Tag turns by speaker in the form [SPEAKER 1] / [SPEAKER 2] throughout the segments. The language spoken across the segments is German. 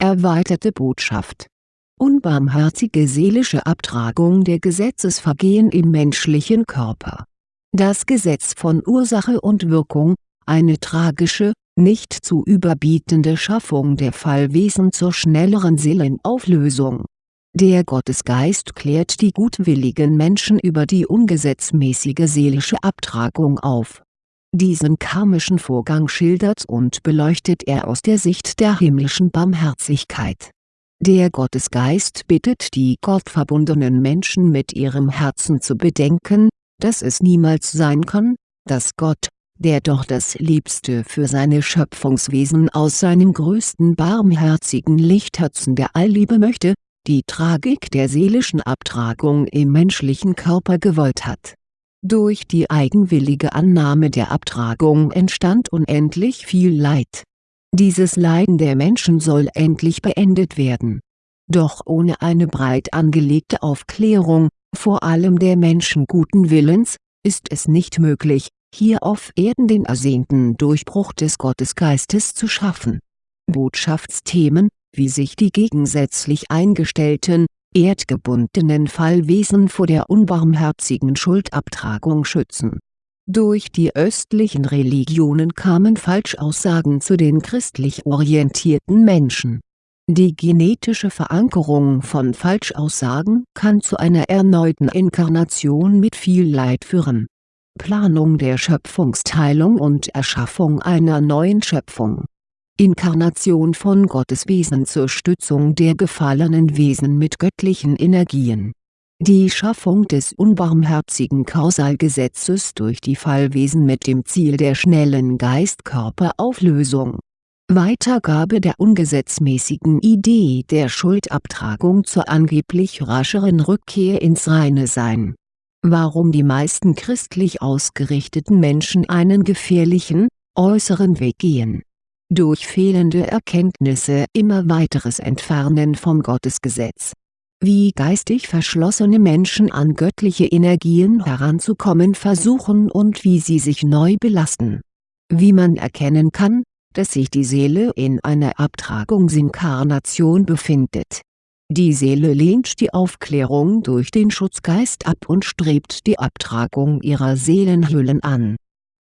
[SPEAKER 1] Erweiterte Botschaft Unbarmherzige seelische Abtragung der Gesetzesvergehen im menschlichen Körper Das Gesetz von Ursache und Wirkung, eine tragische, nicht zu überbietende Schaffung der Fallwesen zur schnelleren Seelenauflösung. Der Gottesgeist klärt die gutwilligen Menschen über die ungesetzmäßige seelische Abtragung auf. Diesen karmischen Vorgang schildert und beleuchtet er aus der Sicht der himmlischen Barmherzigkeit. Der Gottesgeist bittet die gottverbundenen Menschen mit ihrem Herzen zu bedenken, dass es niemals sein kann, dass Gott, der doch das Liebste für seine Schöpfungswesen aus seinem größten barmherzigen Lichtherzen der Allliebe möchte, die Tragik der seelischen Abtragung im menschlichen Körper gewollt hat. Durch die eigenwillige Annahme der Abtragung entstand unendlich viel Leid. Dieses Leiden der Menschen soll endlich beendet werden. Doch ohne eine breit angelegte Aufklärung, vor allem der Menschen guten Willens, ist es nicht möglich, hier auf Erden den ersehnten Durchbruch des Gottesgeistes zu schaffen. Botschaftsthemen, wie sich die gegensätzlich eingestellten, erdgebundenen Fallwesen vor der unbarmherzigen Schuldabtragung schützen. Durch die östlichen Religionen kamen Falschaussagen zu den christlich orientierten Menschen. Die genetische Verankerung von Falschaussagen kann zu einer erneuten Inkarnation mit viel Leid führen Planung der Schöpfungsteilung und Erschaffung einer neuen Schöpfung. Inkarnation von Gotteswesen zur Stützung der gefallenen Wesen mit göttlichen Energien. Die Schaffung des unbarmherzigen Kausalgesetzes durch die Fallwesen mit dem Ziel der schnellen Geist-Körper-Auflösung. Weitergabe der ungesetzmäßigen Idee der Schuldabtragung zur angeblich rascheren Rückkehr ins reine Sein warum die meisten christlich ausgerichteten Menschen einen gefährlichen, äußeren Weg gehen. Durch fehlende Erkenntnisse immer weiteres Entfernen vom Gottesgesetz. Wie geistig verschlossene Menschen an göttliche Energien heranzukommen versuchen und wie sie sich neu belasten. Wie man erkennen kann, dass sich die Seele in einer Abtragungsinkarnation befindet die Seele lehnt die Aufklärung durch den Schutzgeist ab und strebt die Abtragung ihrer Seelenhüllen an.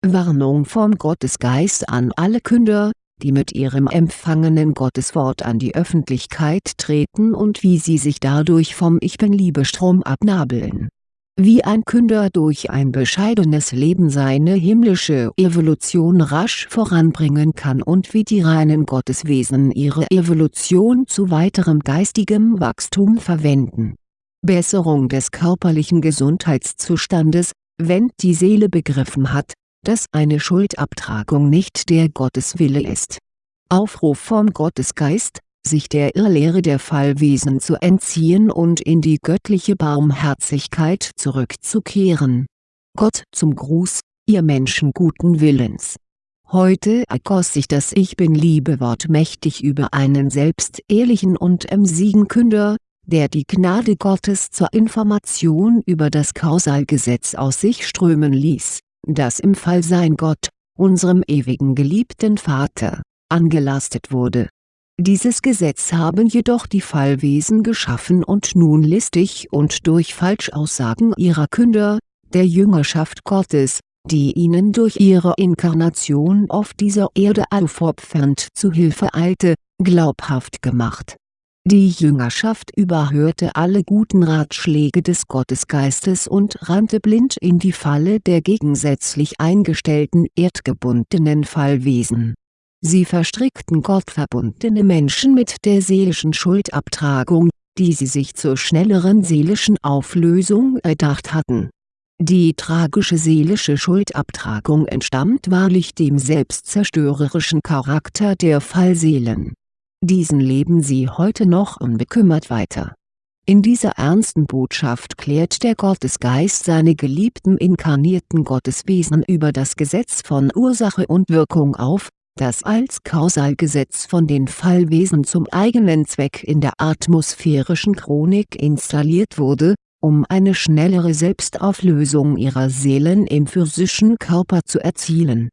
[SPEAKER 1] Warnung vom Gottesgeist an alle Künder, die mit ihrem empfangenen Gotteswort an die Öffentlichkeit treten und wie sie sich dadurch vom Ich Bin-Liebestrom abnabeln wie ein Künder durch ein bescheidenes Leben seine himmlische Evolution rasch voranbringen kann und wie die reinen Gotteswesen ihre Evolution zu weiterem geistigem Wachstum verwenden. Besserung des körperlichen Gesundheitszustandes, wenn die Seele begriffen hat, dass eine Schuldabtragung nicht der Gotteswille ist. Aufruf vom Gottesgeist sich der Irrlehre der Fallwesen zu entziehen und in die göttliche Barmherzigkeit zurückzukehren. Gott zum Gruß, ihr Menschen guten Willens. Heute ergoss sich das Ich Bin-Liebewort mächtig über einen selbst ehrlichen und emsigen Künder, der die Gnade Gottes zur Information über das Kausalgesetz aus sich strömen ließ, das im Fallsein Gott, unserem ewigen geliebten Vater, angelastet wurde dieses Gesetz haben jedoch die Fallwesen geschaffen und nun listig und durch Falschaussagen ihrer Künder, der Jüngerschaft Gottes, die ihnen durch ihre Inkarnation auf dieser Erde aufopfernd zu Hilfe eilte, glaubhaft gemacht. Die Jüngerschaft überhörte alle guten Ratschläge des Gottesgeistes und rannte blind in die Falle der gegensätzlich eingestellten erdgebundenen Fallwesen Sie verstrickten gottverbundene Menschen mit der seelischen Schuldabtragung, die sie sich zur schnelleren seelischen Auflösung erdacht hatten. Die tragische seelische Schuldabtragung entstammt wahrlich dem selbstzerstörerischen Charakter der Fallseelen. Diesen leben sie heute noch unbekümmert weiter. In dieser ernsten Botschaft klärt der Gottesgeist seine geliebten inkarnierten Gotteswesen über das Gesetz von Ursache und Wirkung auf, das als Kausalgesetz von den Fallwesen zum eigenen Zweck in der atmosphärischen Chronik installiert wurde, um eine schnellere Selbstauflösung ihrer Seelen im physischen Körper zu erzielen.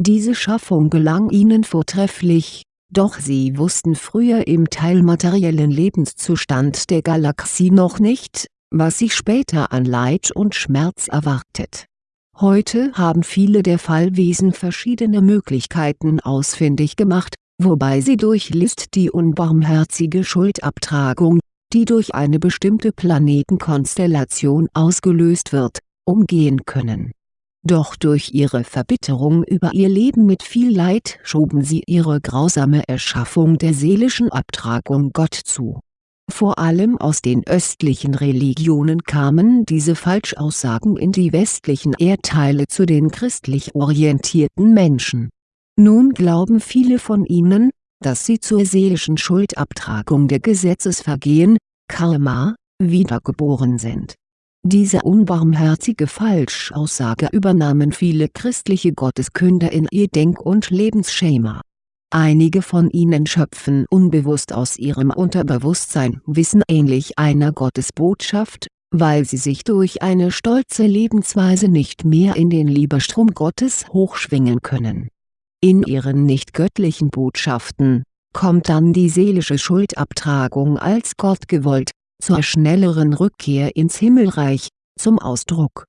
[SPEAKER 1] Diese Schaffung gelang ihnen vortrefflich, doch sie wussten früher im teilmateriellen Lebenszustand der Galaxie noch nicht, was sie später an Leid und Schmerz erwartet. Heute haben viele der Fallwesen verschiedene Möglichkeiten ausfindig gemacht, wobei sie durch List die unbarmherzige Schuldabtragung, die durch eine bestimmte Planetenkonstellation ausgelöst wird, umgehen können. Doch durch ihre Verbitterung über ihr Leben mit viel Leid schoben sie ihre grausame Erschaffung der seelischen Abtragung Gott zu. Vor allem aus den östlichen Religionen kamen diese Falschaussagen in die westlichen Erdteile zu den christlich orientierten Menschen. Nun glauben viele von ihnen, dass sie zur seelischen Schuldabtragung der Gesetzesvergehen, Karma, wiedergeboren sind. Diese unbarmherzige Falschaussage übernahmen viele christliche Gotteskünder in ihr Denk- und Lebensschema. Einige von ihnen schöpfen unbewusst aus ihrem Unterbewusstsein Wissen ähnlich einer Gottesbotschaft, weil sie sich durch eine stolze Lebensweise nicht mehr in den Liebestrom Gottes hochschwingen können in ihren nicht göttlichen Botschaften, kommt dann die seelische Schuldabtragung als Gott gewollt, zur schnelleren Rückkehr ins Himmelreich, zum Ausdruck.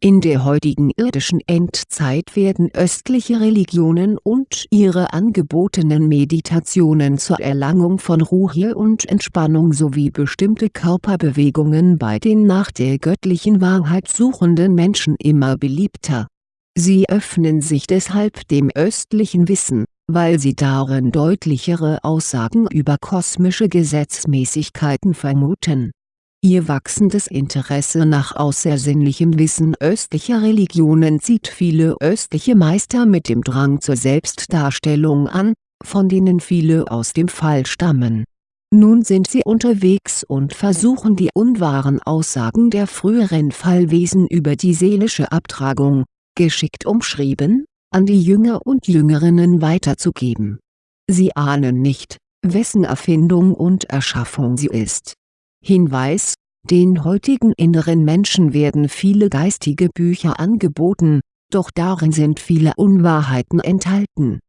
[SPEAKER 1] In der heutigen irdischen Endzeit werden östliche Religionen und ihre angebotenen Meditationen zur Erlangung von Ruhe und Entspannung sowie bestimmte Körperbewegungen bei den nach der göttlichen Wahrheit suchenden Menschen immer beliebter Sie öffnen sich deshalb dem östlichen Wissen, weil sie darin deutlichere Aussagen über kosmische Gesetzmäßigkeiten vermuten. Ihr wachsendes Interesse nach außersinnlichem Wissen östlicher Religionen zieht viele östliche Meister mit dem Drang zur Selbstdarstellung an, von denen viele aus dem Fall stammen. Nun sind sie unterwegs und versuchen die unwahren Aussagen der früheren Fallwesen über die seelische Abtragung, geschickt umschrieben, an die Jünger und Jüngerinnen weiterzugeben. Sie ahnen nicht, wessen Erfindung und Erschaffung sie ist. Hinweis, den heutigen inneren Menschen werden viele geistige Bücher angeboten, doch darin sind viele Unwahrheiten enthalten.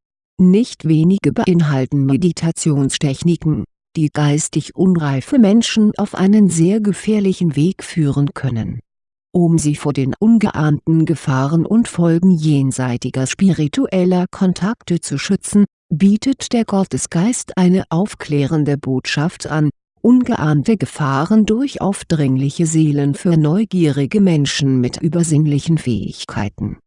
[SPEAKER 1] Nicht wenige beinhalten Meditationstechniken, die geistig unreife Menschen auf einen sehr gefährlichen Weg führen können um sie vor den ungeahnten Gefahren und Folgen jenseitiger spiritueller Kontakte zu schützen, bietet der Gottesgeist eine aufklärende Botschaft an, ungeahnte Gefahren durch aufdringliche Seelen für neugierige Menschen mit übersinnlichen Fähigkeiten.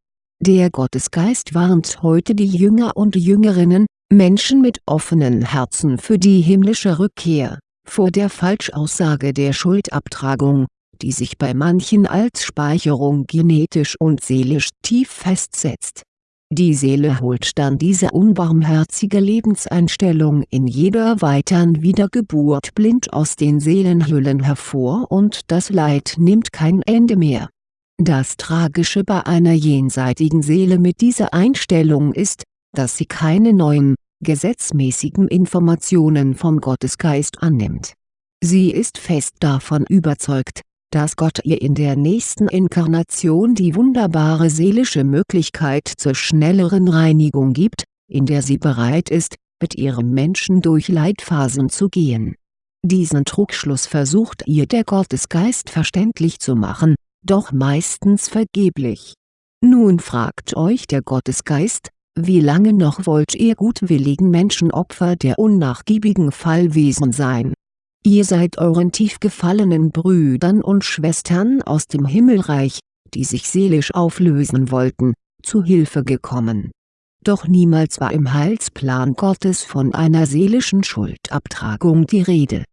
[SPEAKER 1] Der Gottesgeist warnt heute die Jünger und Jüngerinnen, Menschen mit offenen Herzen für die himmlische Rückkehr, vor der Falschaussage der Schuldabtragung, die sich bei manchen als Speicherung genetisch und seelisch tief festsetzt. Die Seele holt dann diese unbarmherzige Lebenseinstellung in jeder weiteren Wiedergeburt blind aus den Seelenhüllen hervor und das Leid nimmt kein Ende mehr. Das Tragische bei einer jenseitigen Seele mit dieser Einstellung ist, dass sie keine neuen, gesetzmäßigen Informationen vom Gottesgeist annimmt. Sie ist fest davon überzeugt, dass Gott ihr in der nächsten Inkarnation die wunderbare seelische Möglichkeit zur schnelleren Reinigung gibt, in der sie bereit ist, mit ihrem Menschen durch Leitphasen zu gehen. Diesen Trugschluss versucht ihr der Gottesgeist verständlich zu machen, doch meistens vergeblich. Nun fragt euch der Gottesgeist, wie lange noch wollt ihr gutwilligen Menschen Opfer der unnachgiebigen Fallwesen sein Ihr seid euren tief gefallenen Brüdern und Schwestern aus dem Himmelreich, die sich seelisch auflösen wollten, zu Hilfe gekommen. Doch niemals war im Heilsplan Gottes von einer seelischen Schuldabtragung die Rede.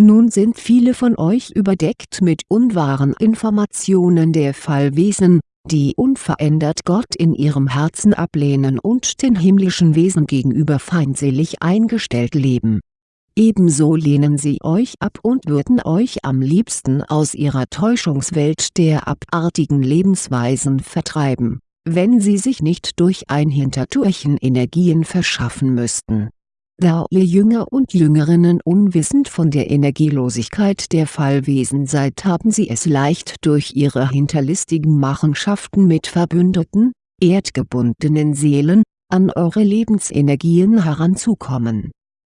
[SPEAKER 1] Nun sind viele von euch überdeckt mit unwahren Informationen der Fallwesen, die unverändert Gott in ihrem Herzen ablehnen und den himmlischen Wesen gegenüber feindselig eingestellt leben Ebenso lehnen sie euch ab und würden euch am liebsten aus ihrer Täuschungswelt der abartigen Lebensweisen vertreiben, wenn sie sich nicht durch ein Hintertürchen Energien verschaffen müssten. Da ihr Jünger und Jüngerinnen unwissend von der Energielosigkeit der Fallwesen seid haben sie es leicht durch ihre hinterlistigen Machenschaften mit verbündeten, erdgebundenen Seelen, an eure Lebensenergien heranzukommen.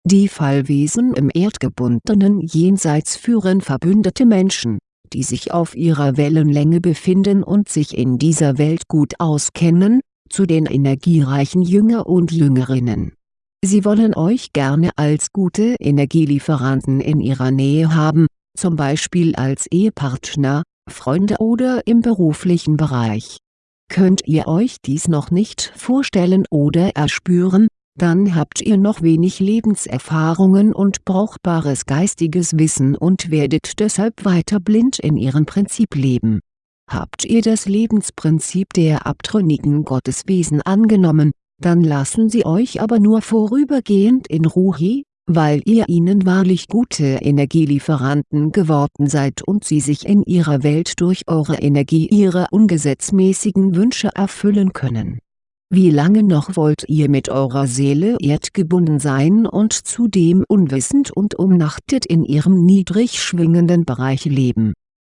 [SPEAKER 1] Die Fallwesen im erdgebundenen Jenseits führen verbündete Menschen, die sich auf ihrer Wellenlänge befinden und sich in dieser Welt gut auskennen, zu den energiereichen Jünger und Jüngerinnen. Sie wollen euch gerne als gute Energielieferanten in ihrer Nähe haben, zum Beispiel als Ehepartner, Freunde oder im beruflichen Bereich. Könnt ihr euch dies noch nicht vorstellen oder erspüren, dann habt ihr noch wenig Lebenserfahrungen und brauchbares geistiges Wissen und werdet deshalb weiter blind in ihrem Prinzip leben. Habt ihr das Lebensprinzip der abtrünnigen Gotteswesen angenommen, dann lassen sie euch aber nur vorübergehend in Ruhe, weil ihr ihnen wahrlich gute Energielieferanten geworden seid und sie sich in ihrer Welt durch eure Energie ihre ungesetzmäßigen Wünsche erfüllen können. Wie lange noch wollt ihr mit eurer Seele erdgebunden sein und zudem unwissend und umnachtet in ihrem niedrig schwingenden Bereich leben?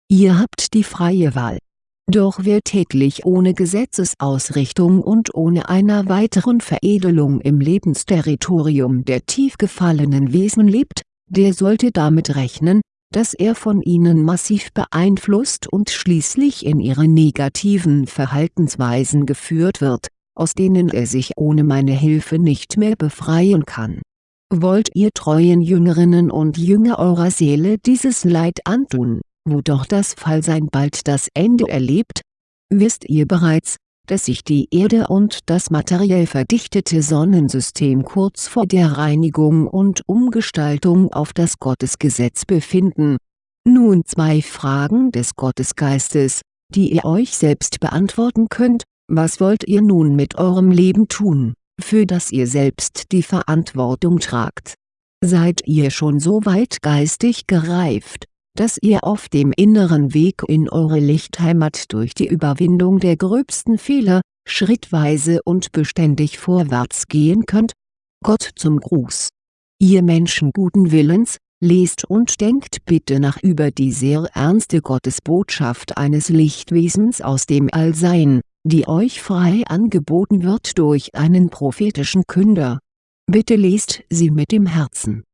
[SPEAKER 1] Ihr habt die freie Wahl doch wer täglich ohne Gesetzesausrichtung und ohne einer weiteren Veredelung im Lebensterritorium der tief gefallenen Wesen lebt, der sollte damit rechnen, dass er von ihnen massiv beeinflusst und schließlich in ihre negativen Verhaltensweisen geführt wird, aus denen er sich ohne meine Hilfe nicht mehr befreien kann. Wollt ihr treuen Jüngerinnen und Jünger eurer Seele dieses Leid antun wo doch das Fallsein bald das Ende erlebt? Wisst ihr bereits, dass sich die Erde und das materiell verdichtete Sonnensystem kurz vor der Reinigung und Umgestaltung auf das Gottesgesetz befinden? Nun zwei Fragen des Gottesgeistes, die ihr euch selbst beantworten könnt, was wollt ihr nun mit eurem Leben tun, für das ihr selbst die Verantwortung tragt? Seid ihr schon so weit geistig gereift, dass ihr auf dem inneren Weg in eure Lichtheimat durch die Überwindung der gröbsten Fehler, schrittweise und beständig vorwärts gehen könnt? Gott zum Gruß. Ihr Menschen guten Willens, lest und denkt bitte nach über die sehr ernste Gottesbotschaft eines Lichtwesens aus dem Allsein, die euch frei angeboten wird durch einen prophetischen Künder. Bitte lest sie mit dem Herzen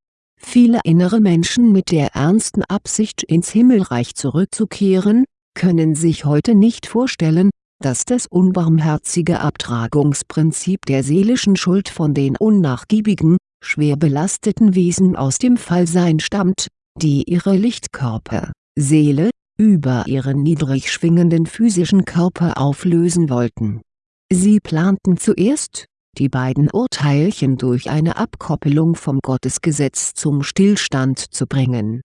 [SPEAKER 1] Viele innere Menschen mit der ernsten Absicht ins Himmelreich zurückzukehren, können sich heute nicht vorstellen, dass das unbarmherzige Abtragungsprinzip der seelischen Schuld von den unnachgiebigen, schwer belasteten Wesen aus dem Fallsein stammt, die ihre Lichtkörper, Seele, über ihren niedrig schwingenden physischen Körper auflösen wollten. Sie planten zuerst, die beiden Urteilchen durch eine Abkoppelung vom Gottesgesetz zum Stillstand zu bringen.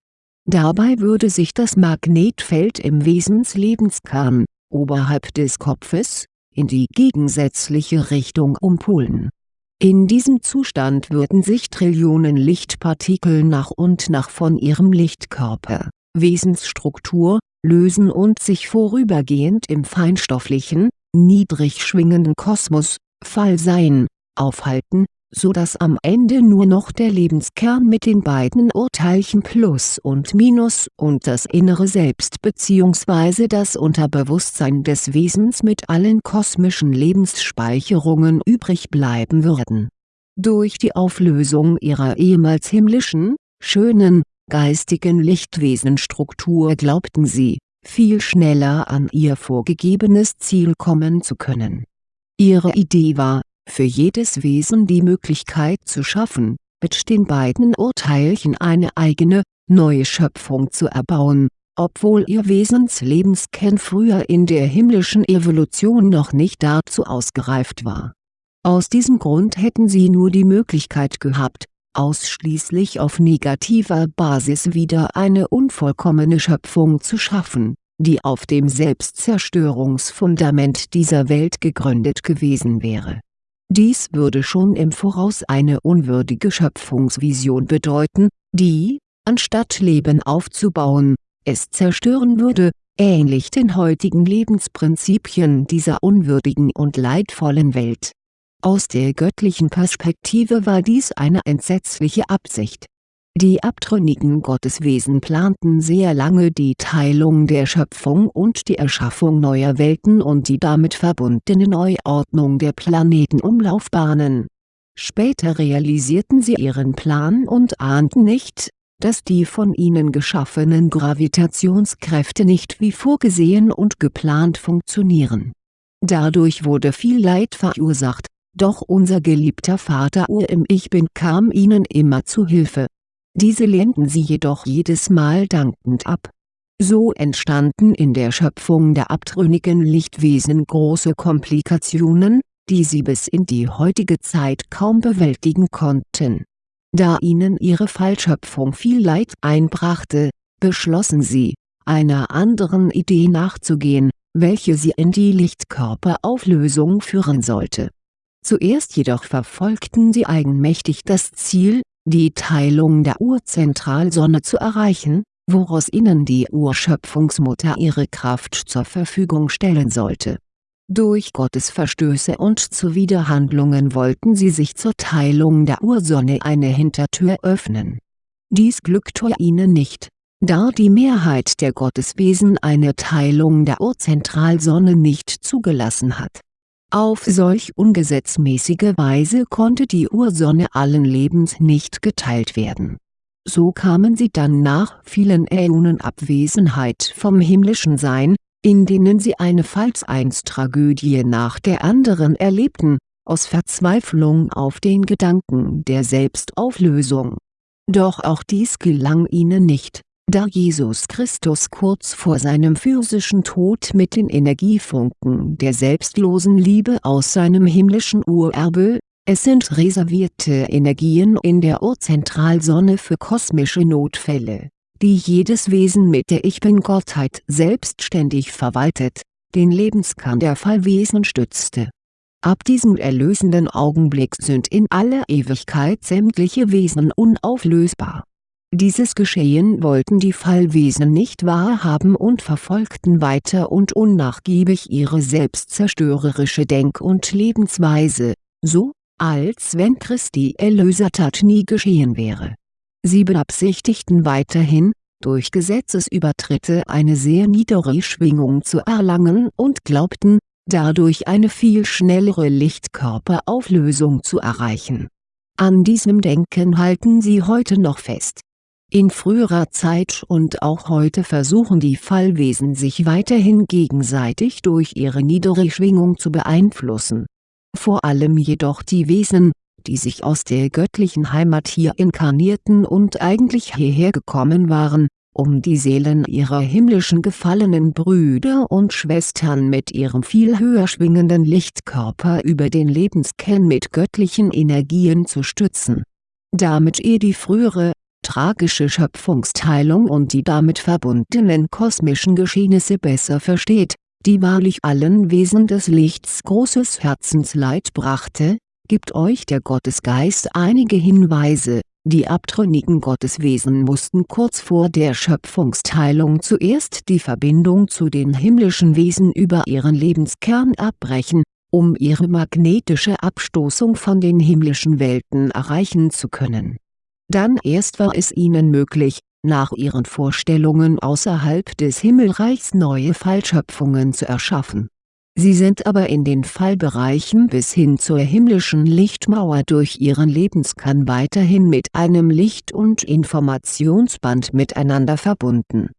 [SPEAKER 1] Dabei würde sich das Magnetfeld im Wesenslebenskern, oberhalb des Kopfes, in die gegensätzliche Richtung umpolen. In diesem Zustand würden sich Trillionen Lichtpartikel nach und nach von ihrem Lichtkörper, Wesensstruktur, lösen und sich vorübergehend im feinstofflichen, niedrig schwingenden Kosmos, Fallsein, aufhalten, so dass am Ende nur noch der Lebenskern mit den beiden Urteilchen Plus und Minus und das innere Selbst bzw. das Unterbewusstsein des Wesens mit allen kosmischen Lebensspeicherungen übrig bleiben würden. Durch die Auflösung ihrer ehemals himmlischen, schönen, geistigen Lichtwesenstruktur glaubten sie, viel schneller an ihr vorgegebenes Ziel kommen zu können Ihre Idee war, für jedes Wesen die Möglichkeit zu schaffen, mit den beiden Urteilchen eine eigene, neue Schöpfung zu erbauen, obwohl ihr Wesenslebskern früher in der himmlischen Evolution noch nicht dazu ausgereift war. Aus diesem Grund hätten sie nur die Möglichkeit gehabt, ausschließlich auf negativer Basis wieder eine unvollkommene Schöpfung zu schaffen die auf dem Selbstzerstörungsfundament dieser Welt gegründet gewesen wäre. Dies würde schon im Voraus eine unwürdige Schöpfungsvision bedeuten, die, anstatt Leben aufzubauen, es zerstören würde, ähnlich den heutigen Lebensprinzipien dieser unwürdigen und leidvollen Welt. Aus der göttlichen Perspektive war dies eine entsetzliche Absicht Die abtrünnigen Gotteswesen planten sehr lange die Teilung der Schöpfung und die Erschaffung neuer Welten und die damit verbundene Neuordnung der Planetenumlaufbahnen. Später realisierten sie ihren Plan und ahnten nicht, dass die von ihnen geschaffenen Gravitationskräfte nicht wie vorgesehen und geplant funktionieren. Dadurch wurde viel Leid verursacht, doch unser geliebter Vater Ur im Ich Bin kam ihnen immer zu Hilfe diese lehnten sie jedoch jedes Mal dankend ab. So entstanden in der Schöpfung der abtrünnigen Lichtwesen große Komplikationen, die sie bis in die heutige Zeit kaum bewältigen konnten. Da ihnen ihre Fallschöpfung viel Leid einbrachte, beschlossen sie, einer anderen Idee nachzugehen, welche sie in die Lichtkörperauflösung führen sollte. Zuerst jedoch verfolgten sie eigenmächtig das Ziel, die Teilung der Urzentralsonne zu erreichen, woraus ihnen die Urschöpfungsmutter ihre Kraft zur Verfügung stellen sollte. Durch Gottesverstöße und Zuwiderhandlungen wollten sie sich zur Teilung der Ursonne eine Hintertür öffnen. Dies glückte ihnen nicht, da die Mehrheit der Gotteswesen eine Teilung der Urzentralsonne nicht zugelassen hat auf solch ungesetzmäßige Weise konnte die Ursonne allen Lebens nicht geteilt werden. So kamen sie dann nach vielen Äonen Abwesenheit vom himmlischen Sein, in denen sie eine Fallseinstragödie nach der anderen erlebten, aus Verzweiflung auf den Gedanken der Selbstauflösung. Doch auch dies gelang ihnen nicht da Jesus Christus kurz vor seinem physischen Tod mit den Energiefunken der selbstlosen Liebe aus seinem himmlischen Urerbe, es sind reservierte Energien in der Urzentralsonne für kosmische Notfälle, die jedes Wesen mit der Ich Bin-Gottheit selbstständig verwaltet, den Lebenskern der Fallwesen stützte. Ab diesem erlösenden Augenblick sind in aller Ewigkeit sämtliche Wesen unauflösbar dieses Geschehen wollten die Fallwesen nicht wahrhaben und verfolgten weiter und unnachgiebig ihre selbstzerstörerische Denk- und Lebensweise, so, als wenn Christi Erlösertat nie geschehen wäre. Sie beabsichtigten weiterhin, durch Gesetzesübertritte eine sehr niedere Schwingung zu erlangen und glaubten, dadurch eine viel schnellere Lichtkörperauflösung zu erreichen. An diesem Denken halten sie heute noch fest in früherer Zeit und auch heute versuchen die Fallwesen sich weiterhin gegenseitig durch ihre niedere Schwingung zu beeinflussen. Vor allem jedoch die Wesen, die sich aus der göttlichen Heimat hier inkarnierten und eigentlich hierher gekommen waren, um die Seelen ihrer himmlischen gefallenen Brüder und Schwestern mit ihrem viel höher schwingenden Lichtkörper über den Lebenskern mit göttlichen Energien zu stützen. Damit ihr die frühere, tragische Schöpfungsteilung und die damit verbundenen kosmischen Geschehnisse besser versteht, die wahrlich allen Wesen des Lichts großes Herzensleid brachte, gibt euch der Gottesgeist einige Hinweise, die abtrünnigen Gotteswesen mussten kurz vor der Schöpfungsteilung zuerst die Verbindung zu den himmlischen Wesen über ihren Lebenskern abbrechen, um ihre magnetische Abstoßung von den himmlischen Welten erreichen zu können dann erst war es ihnen möglich, nach ihren Vorstellungen außerhalb des Himmelreichs neue Fallschöpfungen zu erschaffen. Sie sind aber in den Fallbereichen bis hin zur himmlischen Lichtmauer durch ihren Lebenskern weiterhin mit einem Licht- und Informationsband miteinander verbunden.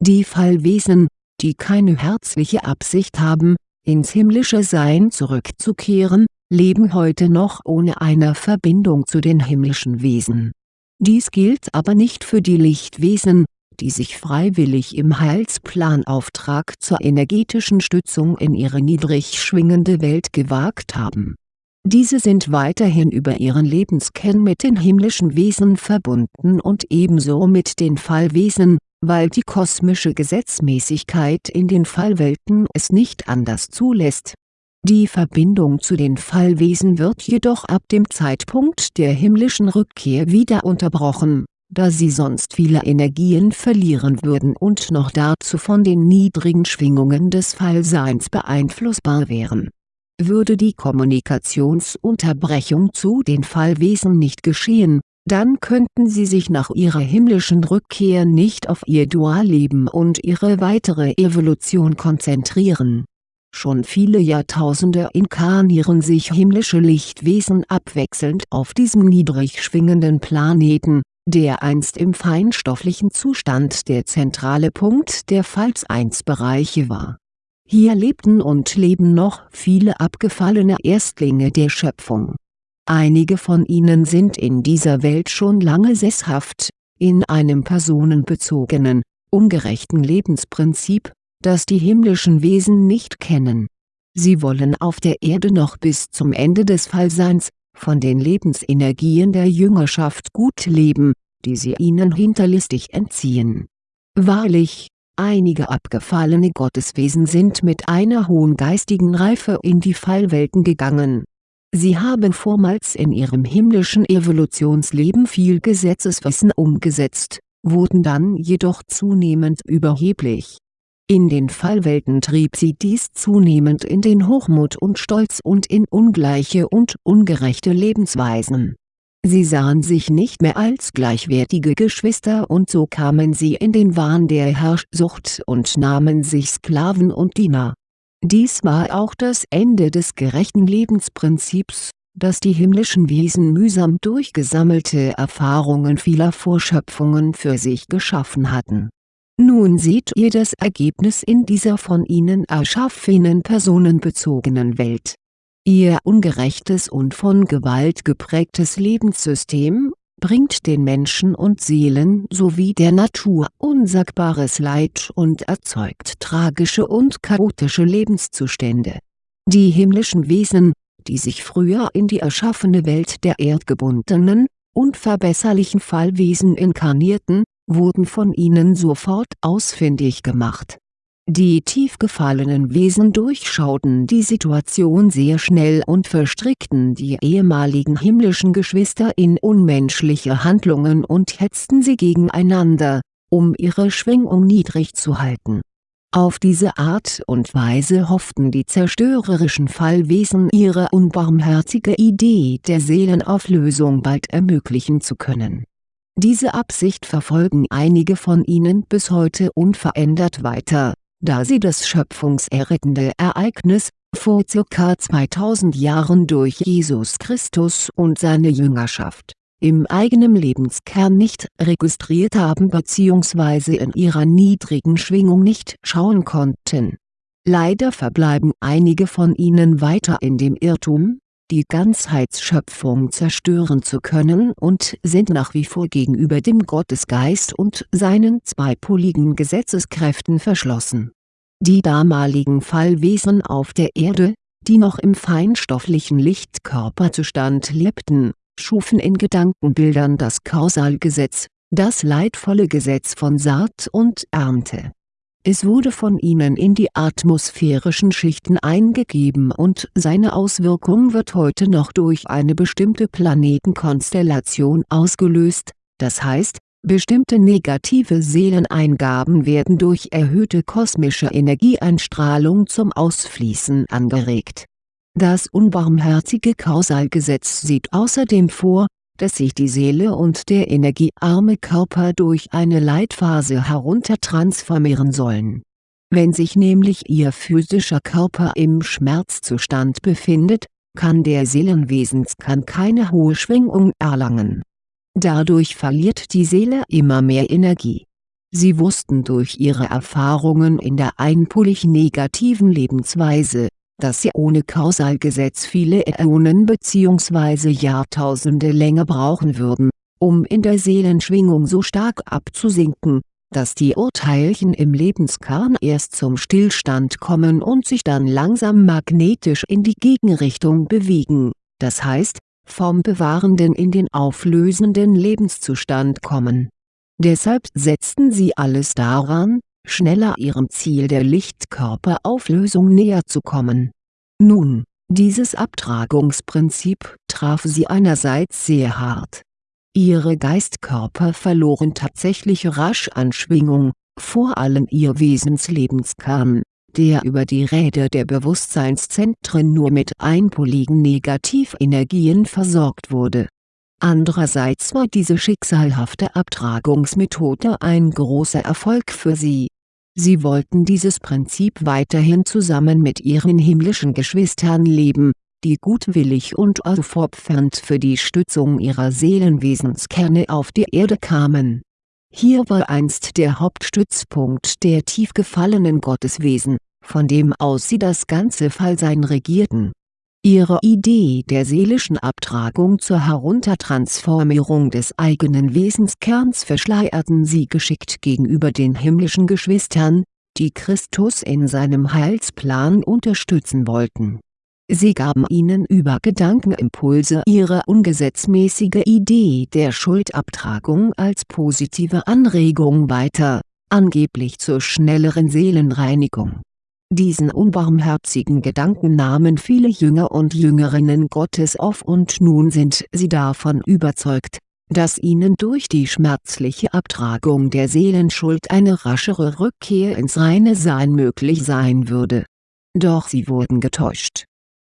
[SPEAKER 1] Die Fallwesen, die keine herzliche Absicht haben, ins himmlische Sein zurückzukehren, leben heute noch ohne eine Verbindung zu den himmlischen Wesen dies gilt aber nicht für die Lichtwesen, die sich freiwillig im Heilsplanauftrag zur energetischen Stützung in ihre niedrig schwingende Welt gewagt haben. Diese sind weiterhin über ihren Lebenskern mit den himmlischen Wesen verbunden und ebenso mit den Fallwesen, weil die kosmische Gesetzmäßigkeit in den Fallwelten es nicht anders zulässt die Verbindung zu den Fallwesen wird jedoch ab dem Zeitpunkt der himmlischen Rückkehr wieder unterbrochen, da sie sonst viele Energien verlieren würden und noch dazu von den niedrigen Schwingungen des Fallseins beeinflussbar wären. Würde die Kommunikationsunterbrechung zu den Fallwesen nicht geschehen, dann könnten sie sich nach ihrer himmlischen Rückkehr nicht auf ihr Dualleben und ihre weitere Evolution konzentrieren. Schon viele Jahrtausende inkarnieren sich himmlische Lichtwesen abwechselnd auf diesem niedrig schwingenden Planeten, der einst im feinstofflichen Zustand der zentrale Punkt der Pfalz-1-Bereiche war. Hier lebten und leben noch viele abgefallene Erstlinge der Schöpfung Einige von ihnen sind in dieser Welt schon lange sesshaft, in einem personenbezogenen, ungerechten Lebensprinzip, das die himmlischen Wesen nicht kennen. Sie wollen auf der Erde noch bis zum Ende des Fallseins, von den Lebensenergien der Jüngerschaft gut leben, die sie ihnen hinterlistig entziehen. Wahrlich, einige abgefallene Gotteswesen sind mit einer hohen geistigen Reife in die Fallwelten gegangen Sie haben vormals in ihrem himmlischen Evolutionsleben viel Gesetzeswissen umgesetzt, wurden dann jedoch zunehmend überheblich. In den Fallwelten trieb sie dies zunehmend in den Hochmut und Stolz und in ungleiche und ungerechte Lebensweisen. Sie sahen sich nicht mehr als gleichwertige Geschwister und so kamen sie in den Wahn der Herrschsucht und nahmen sich Sklaven und Diener dies war auch das Ende des gerechten Lebensprinzips, das die himmlischen Wesen mühsam durch gesammelte Erfahrungen vieler Vorschöpfungen für sich geschaffen hatten. Nun seht ihr das Ergebnis in dieser von ihnen erschaffenen personenbezogenen Welt. Ihr ungerechtes und von Gewalt geprägtes Lebenssystem, bringt den Menschen und Seelen sowie der Natur unsagbares Leid und erzeugt tragische und chaotische Lebenszustände. Die himmlischen Wesen, die sich früher in die erschaffene Welt der erdgebundenen, unverbesserlichen Fallwesen inkarnierten, wurden von ihnen sofort ausfindig gemacht die tief gefallenen Wesen durchschauten die Situation sehr schnell und verstrickten die ehemaligen himmlischen Geschwister in unmenschliche Handlungen und hetzten sie gegeneinander, um ihre Schwingung niedrig zu halten. Auf diese Art und Weise hofften die zerstörerischen Fallwesen ihre unbarmherzige Idee der Seelenauflösung bald ermöglichen zu können. Diese Absicht verfolgen einige von ihnen bis heute unverändert weiter da sie das schöpfungserrettende Ereignis, vor ca. 2000 Jahren durch Jesus Christus und seine Jüngerschaft, im eigenen Lebenskern nicht registriert haben bzw. in ihrer niedrigen Schwingung nicht schauen konnten. Leider verbleiben einige von ihnen weiter in dem Irrtum, die Ganzheitsschöpfung zerstören zu können und sind nach wie vor gegenüber dem Gottesgeist und seinen zweipoligen Gesetzeskräften verschlossen. Die damaligen Fallwesen auf der Erde, die noch im feinstofflichen Lichtkörperzustand lebten, schufen in Gedankenbildern das Kausalgesetz, das leidvolle Gesetz von Saat und Ernte es wurde von ihnen in die atmosphärischen Schichten eingegeben und seine Auswirkung wird heute noch durch eine bestimmte Planetenkonstellation ausgelöst, das heißt, bestimmte negative Seeleneingaben werden durch erhöhte kosmische Energieeinstrahlung zum Ausfließen angeregt. Das unbarmherzige Kausalgesetz sieht außerdem vor dass sich die Seele und der energiearme Körper durch eine Leitphase heruntertransformieren sollen. Wenn sich nämlich ihr physischer Körper im Schmerzzustand befindet, kann der Seelenwesenskern keine hohe Schwingung erlangen. Dadurch verliert die Seele immer mehr Energie. Sie wussten durch ihre Erfahrungen in der einpolig negativen Lebensweise, dass sie ohne Kausalgesetz viele Äonen bzw. Jahrtausende länger brauchen würden, um in der Seelenschwingung so stark abzusinken, dass die Urteilchen im Lebenskern erst zum Stillstand kommen und sich dann langsam magnetisch in die Gegenrichtung bewegen, das heißt, vom bewahrenden in den auflösenden Lebenszustand kommen. Deshalb setzten sie alles daran, schneller ihrem Ziel der Lichtkörperauflösung näher zu kommen. Nun, dieses Abtragungsprinzip traf sie einerseits sehr hart. Ihre Geistkörper verloren tatsächlich rasch an Schwingung, vor allem ihr Wesenslebenskern, der über die Räder der Bewusstseinszentren nur mit einpoligen Negativenergien versorgt wurde. Andererseits war diese schicksalhafte Abtragungsmethode ein großer Erfolg für sie. Sie wollten dieses Prinzip weiterhin zusammen mit ihren himmlischen Geschwistern leben, die gutwillig und aufopfernd für die Stützung ihrer Seelenwesenskerne auf die Erde kamen. Hier war einst der Hauptstützpunkt der tief gefallenen Gotteswesen, von dem aus sie das ganze Fallsein regierten Ihre Idee der seelischen Abtragung zur Heruntertransformierung des eigenen Wesenskerns verschleierten sie geschickt gegenüber den himmlischen Geschwistern, die Christus in seinem Heilsplan unterstützen wollten. Sie gaben ihnen über Gedankenimpulse ihre ungesetzmäßige Idee der Schuldabtragung als positive Anregung weiter, angeblich zur schnelleren Seelenreinigung diesen unbarmherzigen Gedanken nahmen viele Jünger und Jüngerinnen Gottes auf und nun sind sie davon überzeugt, dass ihnen durch die schmerzliche Abtragung der Seelenschuld eine raschere Rückkehr ins reine Sein möglich sein würde. Doch sie wurden getäuscht.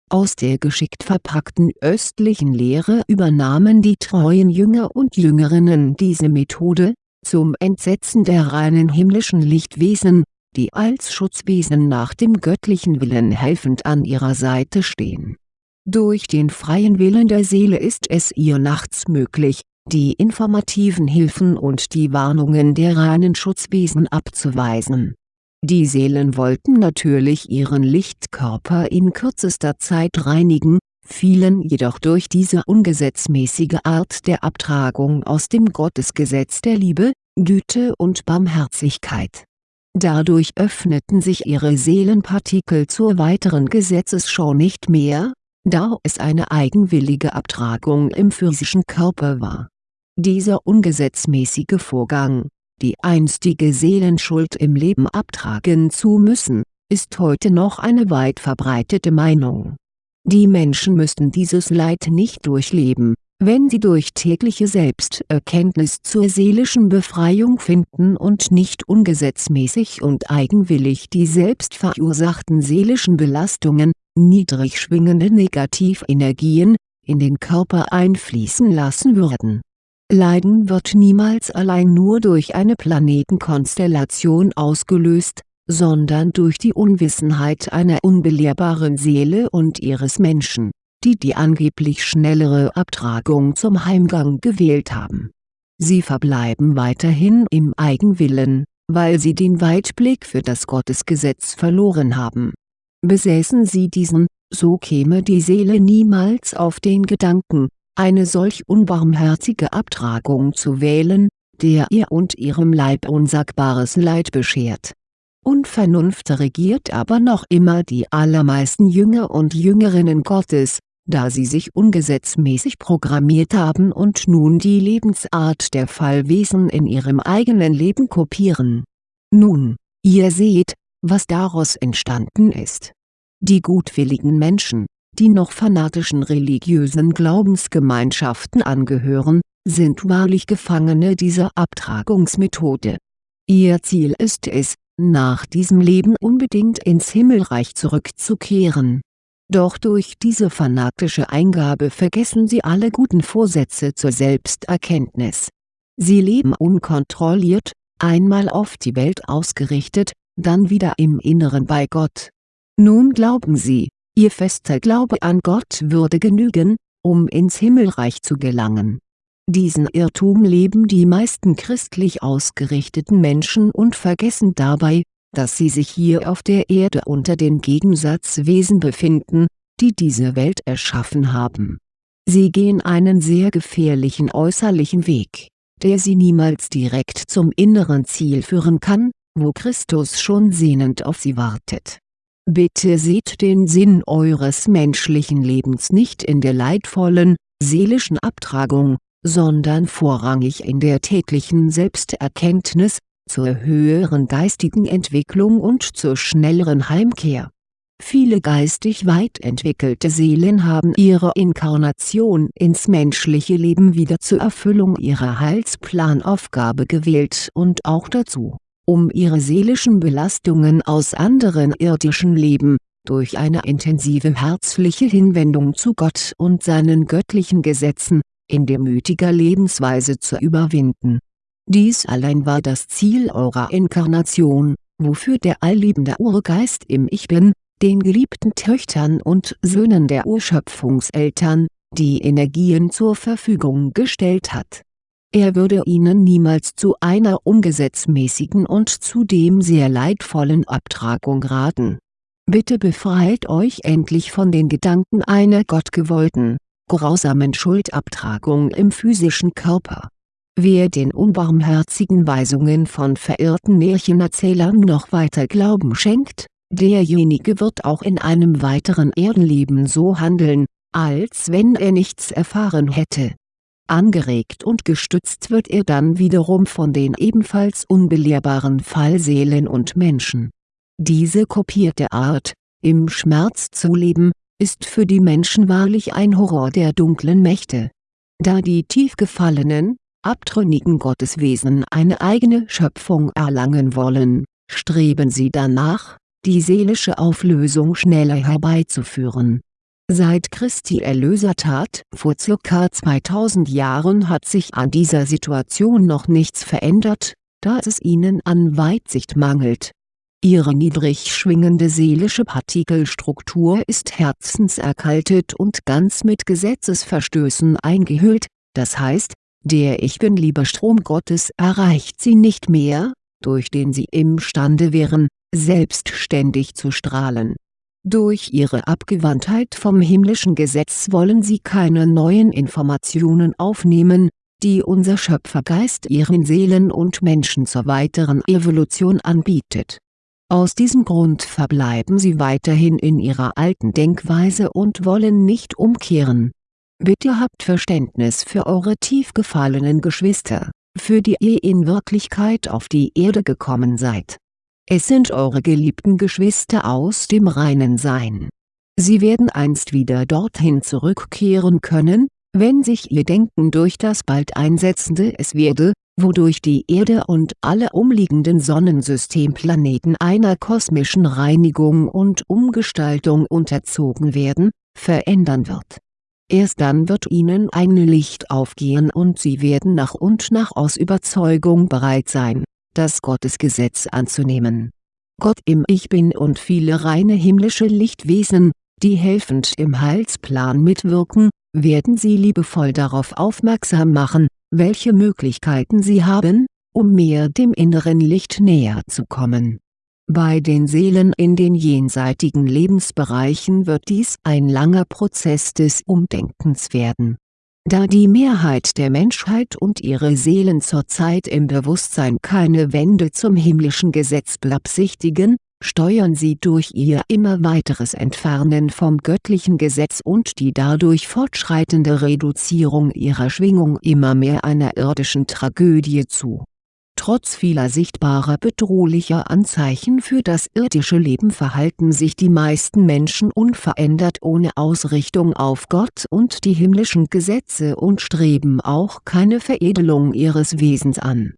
[SPEAKER 1] Aus der geschickt verpackten östlichen Lehre übernahmen die treuen Jünger und Jüngerinnen diese Methode, zum Entsetzen der reinen himmlischen Lichtwesen, die als Schutzwesen nach dem göttlichen Willen helfend an ihrer Seite stehen. Durch den freien Willen der Seele ist es ihr nachts möglich, die informativen Hilfen und die Warnungen der reinen Schutzwesen abzuweisen. Die Seelen wollten natürlich ihren Lichtkörper in kürzester Zeit reinigen, fielen jedoch durch diese ungesetzmäßige Art der Abtragung aus dem Gottesgesetz der Liebe, Güte und Barmherzigkeit Dadurch öffneten sich ihre Seelenpartikel zur weiteren Gesetzesschau nicht mehr, da es eine eigenwillige Abtragung im physischen Körper war. Dieser ungesetzmäßige Vorgang, die einstige Seelenschuld im Leben abtragen zu müssen, ist heute noch eine weit verbreitete Meinung. Die Menschen müssten dieses Leid nicht durchleben, wenn sie durch tägliche Selbsterkenntnis zur seelischen Befreiung finden und nicht ungesetzmäßig und eigenwillig die selbst verursachten seelischen Belastungen, niedrig schwingende Negativenergien, in den Körper einfließen lassen würden. Leiden wird niemals allein nur durch eine Planetenkonstellation ausgelöst, sondern durch die Unwissenheit einer unbelehrbaren Seele und ihres Menschen die die angeblich schnellere Abtragung zum Heimgang gewählt haben. Sie verbleiben weiterhin im Eigenwillen, weil sie den Weitblick für das Gottesgesetz verloren haben. Besäßen sie diesen, so käme die Seele niemals auf den Gedanken, eine solch unbarmherzige Abtragung zu wählen, der ihr und ihrem Leib unsagbares Leid beschert Unvernunft regiert aber noch immer die allermeisten Jünger und Jüngerinnen Gottes, da sie sich ungesetzmäßig programmiert haben und nun die Lebensart der Fallwesen in ihrem eigenen Leben kopieren. Nun, ihr seht, was daraus entstanden ist. Die gutwilligen Menschen, die noch fanatischen religiösen Glaubensgemeinschaften angehören, sind wahrlich Gefangene dieser Abtragungsmethode. Ihr Ziel ist es, nach diesem Leben unbedingt ins Himmelreich zurückzukehren doch durch diese fanatische Eingabe vergessen sie alle guten Vorsätze zur Selbsterkenntnis. Sie leben unkontrolliert, einmal auf die Welt ausgerichtet, dann wieder im Inneren bei Gott. Nun glauben sie, ihr fester Glaube an Gott würde genügen, um ins Himmelreich zu gelangen. Diesen Irrtum leben die meisten christlich ausgerichteten Menschen und vergessen dabei, dass sie sich hier auf der Erde unter den Gegensatzwesen befinden, die diese Welt erschaffen haben. Sie gehen einen sehr gefährlichen äußerlichen Weg, der sie niemals direkt zum inneren Ziel führen kann, wo Christus schon sehnend auf sie wartet. Bitte seht den Sinn eures menschlichen Lebens nicht in der leidvollen, seelischen Abtragung, sondern vorrangig in der täglichen Selbsterkenntnis, zur höheren geistigen Entwicklung und zur schnelleren Heimkehr. Viele geistig weit entwickelte Seelen haben ihre Inkarnation ins menschliche Leben wieder zur Erfüllung ihrer Heilsplanaufgabe gewählt und auch dazu, um ihre seelischen Belastungen aus anderen irdischen Leben, durch eine intensive herzliche Hinwendung zu Gott und seinen göttlichen Gesetzen, in demütiger Lebensweise zu überwinden. Dies allein war das Ziel eurer Inkarnation, wofür der allliebende Urgeist im Ich Bin, den geliebten Töchtern und Söhnen der Urschöpfungseltern, die Energien zur Verfügung gestellt hat. Er würde ihnen niemals zu einer ungesetzmäßigen und zudem sehr leidvollen Abtragung raten. Bitte befreit euch endlich von den Gedanken einer gottgewollten, grausamen Schuldabtragung im physischen Körper. Wer den unbarmherzigen Weisungen von verirrten Märchenerzählern noch weiter Glauben schenkt, derjenige wird auch in einem weiteren Erdenleben so handeln, als wenn er nichts erfahren hätte. Angeregt und gestützt wird er dann wiederum von den ebenfalls unbelehrbaren Fallseelen und Menschen. Diese kopierte Art, im Schmerz zu leben, ist für die Menschen wahrlich ein Horror der dunklen Mächte. Da die tief gefallenen, abtrünnigen Gotteswesen eine eigene Schöpfung erlangen wollen, streben sie danach, die seelische Auflösung schneller herbeizuführen. Seit Christi Erlösertat vor ca. 2000 Jahren hat sich an dieser Situation noch nichts verändert, da es ihnen an Weitsicht mangelt. Ihre niedrig schwingende seelische Partikelstruktur ist herzenserkaltet und ganz mit Gesetzesverstößen eingehüllt, das heißt, der Ich Bin-Liebe-Strom Gottes erreicht sie nicht mehr, durch den sie imstande wären, selbstständig zu strahlen. Durch ihre Abgewandtheit vom himmlischen Gesetz wollen sie keine neuen Informationen aufnehmen, die unser Schöpfergeist ihren Seelen und Menschen zur weiteren Evolution anbietet. Aus diesem Grund verbleiben sie weiterhin in ihrer alten Denkweise und wollen nicht umkehren. Bitte habt Verständnis für eure tief gefallenen Geschwister, für die ihr in Wirklichkeit auf die Erde gekommen seid es sind eure geliebten Geschwister aus dem reinen Sein. Sie werden einst wieder dorthin zurückkehren können, wenn sich ihr Denken durch das bald einsetzende Es werde, wodurch die Erde und alle umliegenden Sonnensystemplaneten einer kosmischen Reinigung und Umgestaltung unterzogen werden, verändern wird. Erst dann wird ihnen ein Licht aufgehen und sie werden nach und nach aus Überzeugung bereit sein das Gottesgesetz anzunehmen. Gott im Ich Bin und viele reine himmlische Lichtwesen, die helfend im Heilsplan mitwirken, werden sie liebevoll darauf aufmerksam machen, welche Möglichkeiten sie haben, um mehr dem inneren Licht näher zu kommen. Bei den Seelen in den jenseitigen Lebensbereichen wird dies ein langer Prozess des Umdenkens werden. Da die Mehrheit der Menschheit und ihre Seelen zurzeit im Bewusstsein keine Wende zum himmlischen Gesetz beabsichtigen, steuern sie durch ihr immer weiteres Entfernen vom göttlichen Gesetz und die dadurch fortschreitende Reduzierung ihrer Schwingung immer mehr einer irdischen Tragödie zu Trotz vieler sichtbarer bedrohlicher Anzeichen für das irdische Leben verhalten sich die meisten Menschen unverändert ohne Ausrichtung auf Gott und die himmlischen Gesetze und streben auch keine Veredelung ihres Wesens an.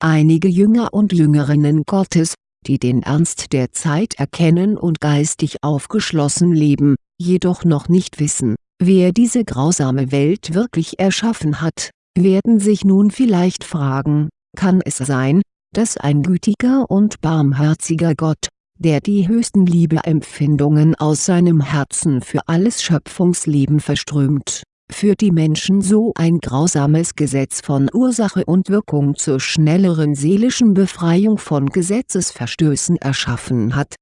[SPEAKER 1] Einige Jünger und Jüngerinnen Gottes, die den Ernst der Zeit erkennen und geistig aufgeschlossen leben, jedoch noch nicht wissen, wer diese grausame Welt wirklich erschaffen hat, werden sich nun vielleicht fragen kann es sein, dass ein gütiger und barmherziger Gott, der die höchsten Liebeempfindungen aus seinem Herzen für alles Schöpfungsleben verströmt, für die Menschen so ein grausames Gesetz von Ursache und Wirkung zur schnelleren seelischen Befreiung von Gesetzesverstößen erschaffen hat.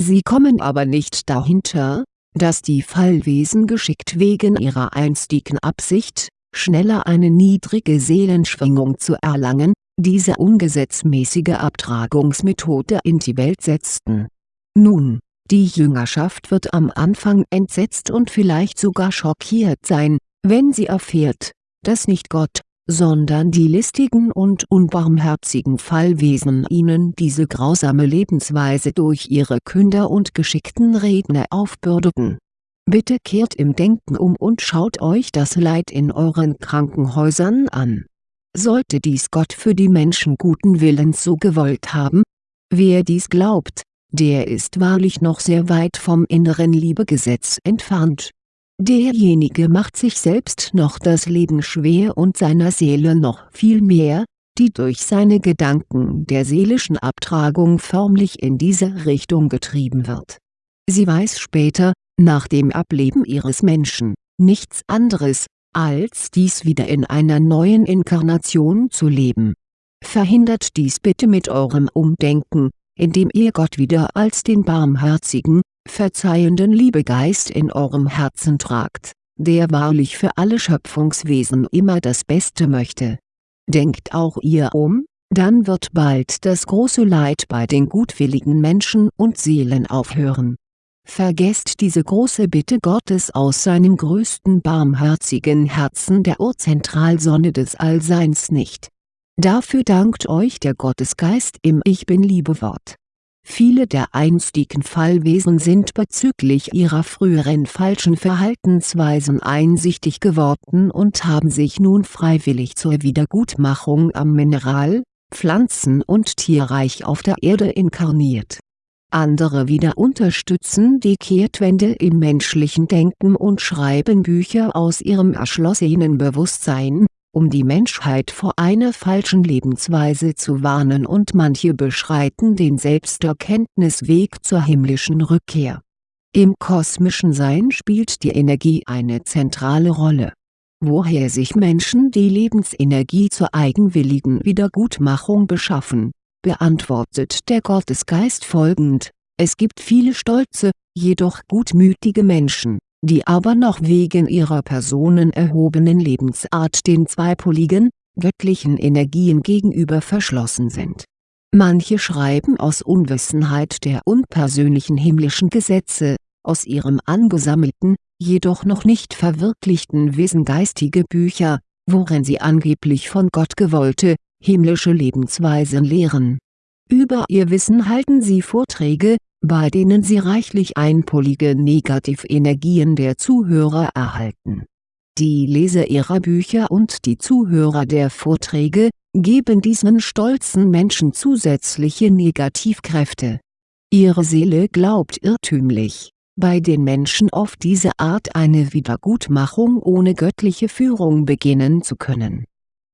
[SPEAKER 1] Sie kommen aber nicht dahinter, dass die Fallwesen geschickt wegen ihrer einstigen Absicht, schneller eine niedrige Seelenschwingung zu erlangen, diese ungesetzmäßige Abtragungsmethode in die Welt setzten. Nun, die Jüngerschaft wird am Anfang entsetzt und vielleicht sogar schockiert sein, wenn sie erfährt, dass nicht Gott, sondern die listigen und unbarmherzigen Fallwesen ihnen diese grausame Lebensweise durch ihre Künder und geschickten Redner aufbürdeten. Bitte kehrt im Denken um und schaut euch das Leid in euren Krankenhäusern an sollte dies Gott für die Menschen guten Willens so gewollt haben? Wer dies glaubt, der ist wahrlich noch sehr weit vom inneren Liebegesetz entfernt. Derjenige macht sich selbst noch das Leben schwer und seiner Seele noch viel mehr, die durch seine Gedanken der seelischen Abtragung förmlich in diese Richtung getrieben wird. Sie weiß später, nach dem Ableben ihres Menschen, nichts anderes, als dies wieder in einer neuen Inkarnation zu leben. Verhindert dies bitte mit eurem Umdenken, indem ihr Gott wieder als den barmherzigen, verzeihenden Liebegeist in eurem Herzen tragt, der wahrlich für alle Schöpfungswesen immer das Beste möchte. Denkt auch ihr um, dann wird bald das große Leid bei den gutwilligen Menschen und Seelen aufhören. Vergesst diese große Bitte Gottes aus seinem größten barmherzigen Herzen der Urzentralsonne des Allseins nicht. Dafür dankt euch der Gottesgeist im Ich Bin-Liebe-Wort. Viele der einstigen Fallwesen sind bezüglich ihrer früheren falschen Verhaltensweisen einsichtig geworden und haben sich nun freiwillig zur Wiedergutmachung am Mineral-, Pflanzen- und Tierreich auf der Erde inkarniert. Andere wieder unterstützen die Kehrtwende im menschlichen Denken und schreiben Bücher aus ihrem erschlossenen Bewusstsein um die Menschheit vor einer falschen Lebensweise zu warnen und manche beschreiten den Selbsterkenntnisweg zur himmlischen Rückkehr. Im kosmischen Sein spielt die Energie eine zentrale Rolle. Woher sich Menschen die Lebensenergie zur eigenwilligen Wiedergutmachung beschaffen, beantwortet der Gottesgeist folgend, es gibt viele stolze, jedoch gutmütige Menschen die aber noch wegen ihrer personenerhobenen Lebensart den zweipoligen, göttlichen Energien gegenüber verschlossen sind. Manche schreiben aus Unwissenheit der unpersönlichen himmlischen Gesetze, aus ihrem angesammelten, jedoch noch nicht verwirklichten Wissen geistige Bücher, worin sie angeblich von Gott gewollte, himmlische Lebensweisen lehren. Über ihr Wissen halten sie Vorträge, bei denen sie reichlich einpolige Negativenergien der Zuhörer erhalten. Die Leser ihrer Bücher und die Zuhörer der Vorträge, geben diesen stolzen Menschen zusätzliche Negativkräfte. Ihre Seele glaubt irrtümlich, bei den Menschen auf diese Art eine Wiedergutmachung ohne göttliche Führung beginnen zu können.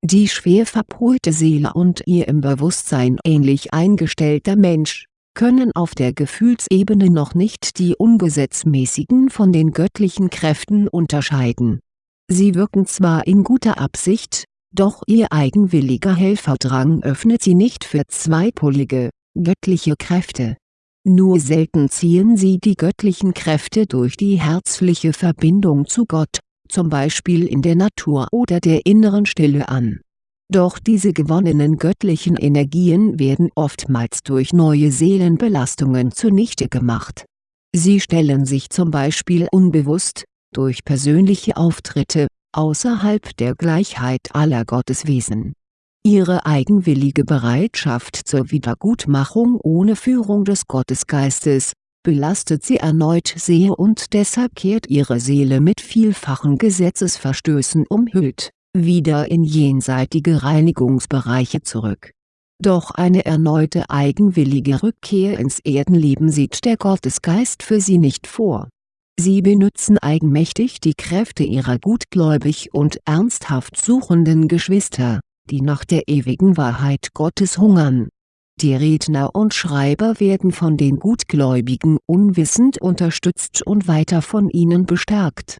[SPEAKER 1] Die schwer verpolte Seele und ihr im Bewusstsein ähnlich eingestellter Mensch, können auf der Gefühlsebene noch nicht die ungesetzmäßigen von den göttlichen Kräften unterscheiden. Sie wirken zwar in guter Absicht, doch ihr eigenwilliger Helferdrang öffnet sie nicht für zweipolige, göttliche Kräfte. Nur selten ziehen sie die göttlichen Kräfte durch die herzliche Verbindung zu Gott, zum Beispiel in der Natur oder der inneren Stille an doch diese gewonnenen göttlichen Energien werden oftmals durch neue Seelenbelastungen zunichte gemacht. Sie stellen sich zum Beispiel unbewusst, durch persönliche Auftritte, außerhalb der Gleichheit aller Gotteswesen. Ihre eigenwillige Bereitschaft zur Wiedergutmachung ohne Führung des Gottesgeistes, belastet sie erneut sehr und deshalb kehrt ihre Seele mit vielfachen Gesetzesverstößen umhüllt wieder in jenseitige Reinigungsbereiche zurück. Doch eine erneute eigenwillige Rückkehr ins Erdenleben sieht der Gottesgeist für sie nicht vor. Sie benützen eigenmächtig die Kräfte ihrer gutgläubig und ernsthaft suchenden Geschwister, die nach der ewigen Wahrheit Gottes hungern. Die Redner und Schreiber werden von den Gutgläubigen unwissend unterstützt und weiter von ihnen bestärkt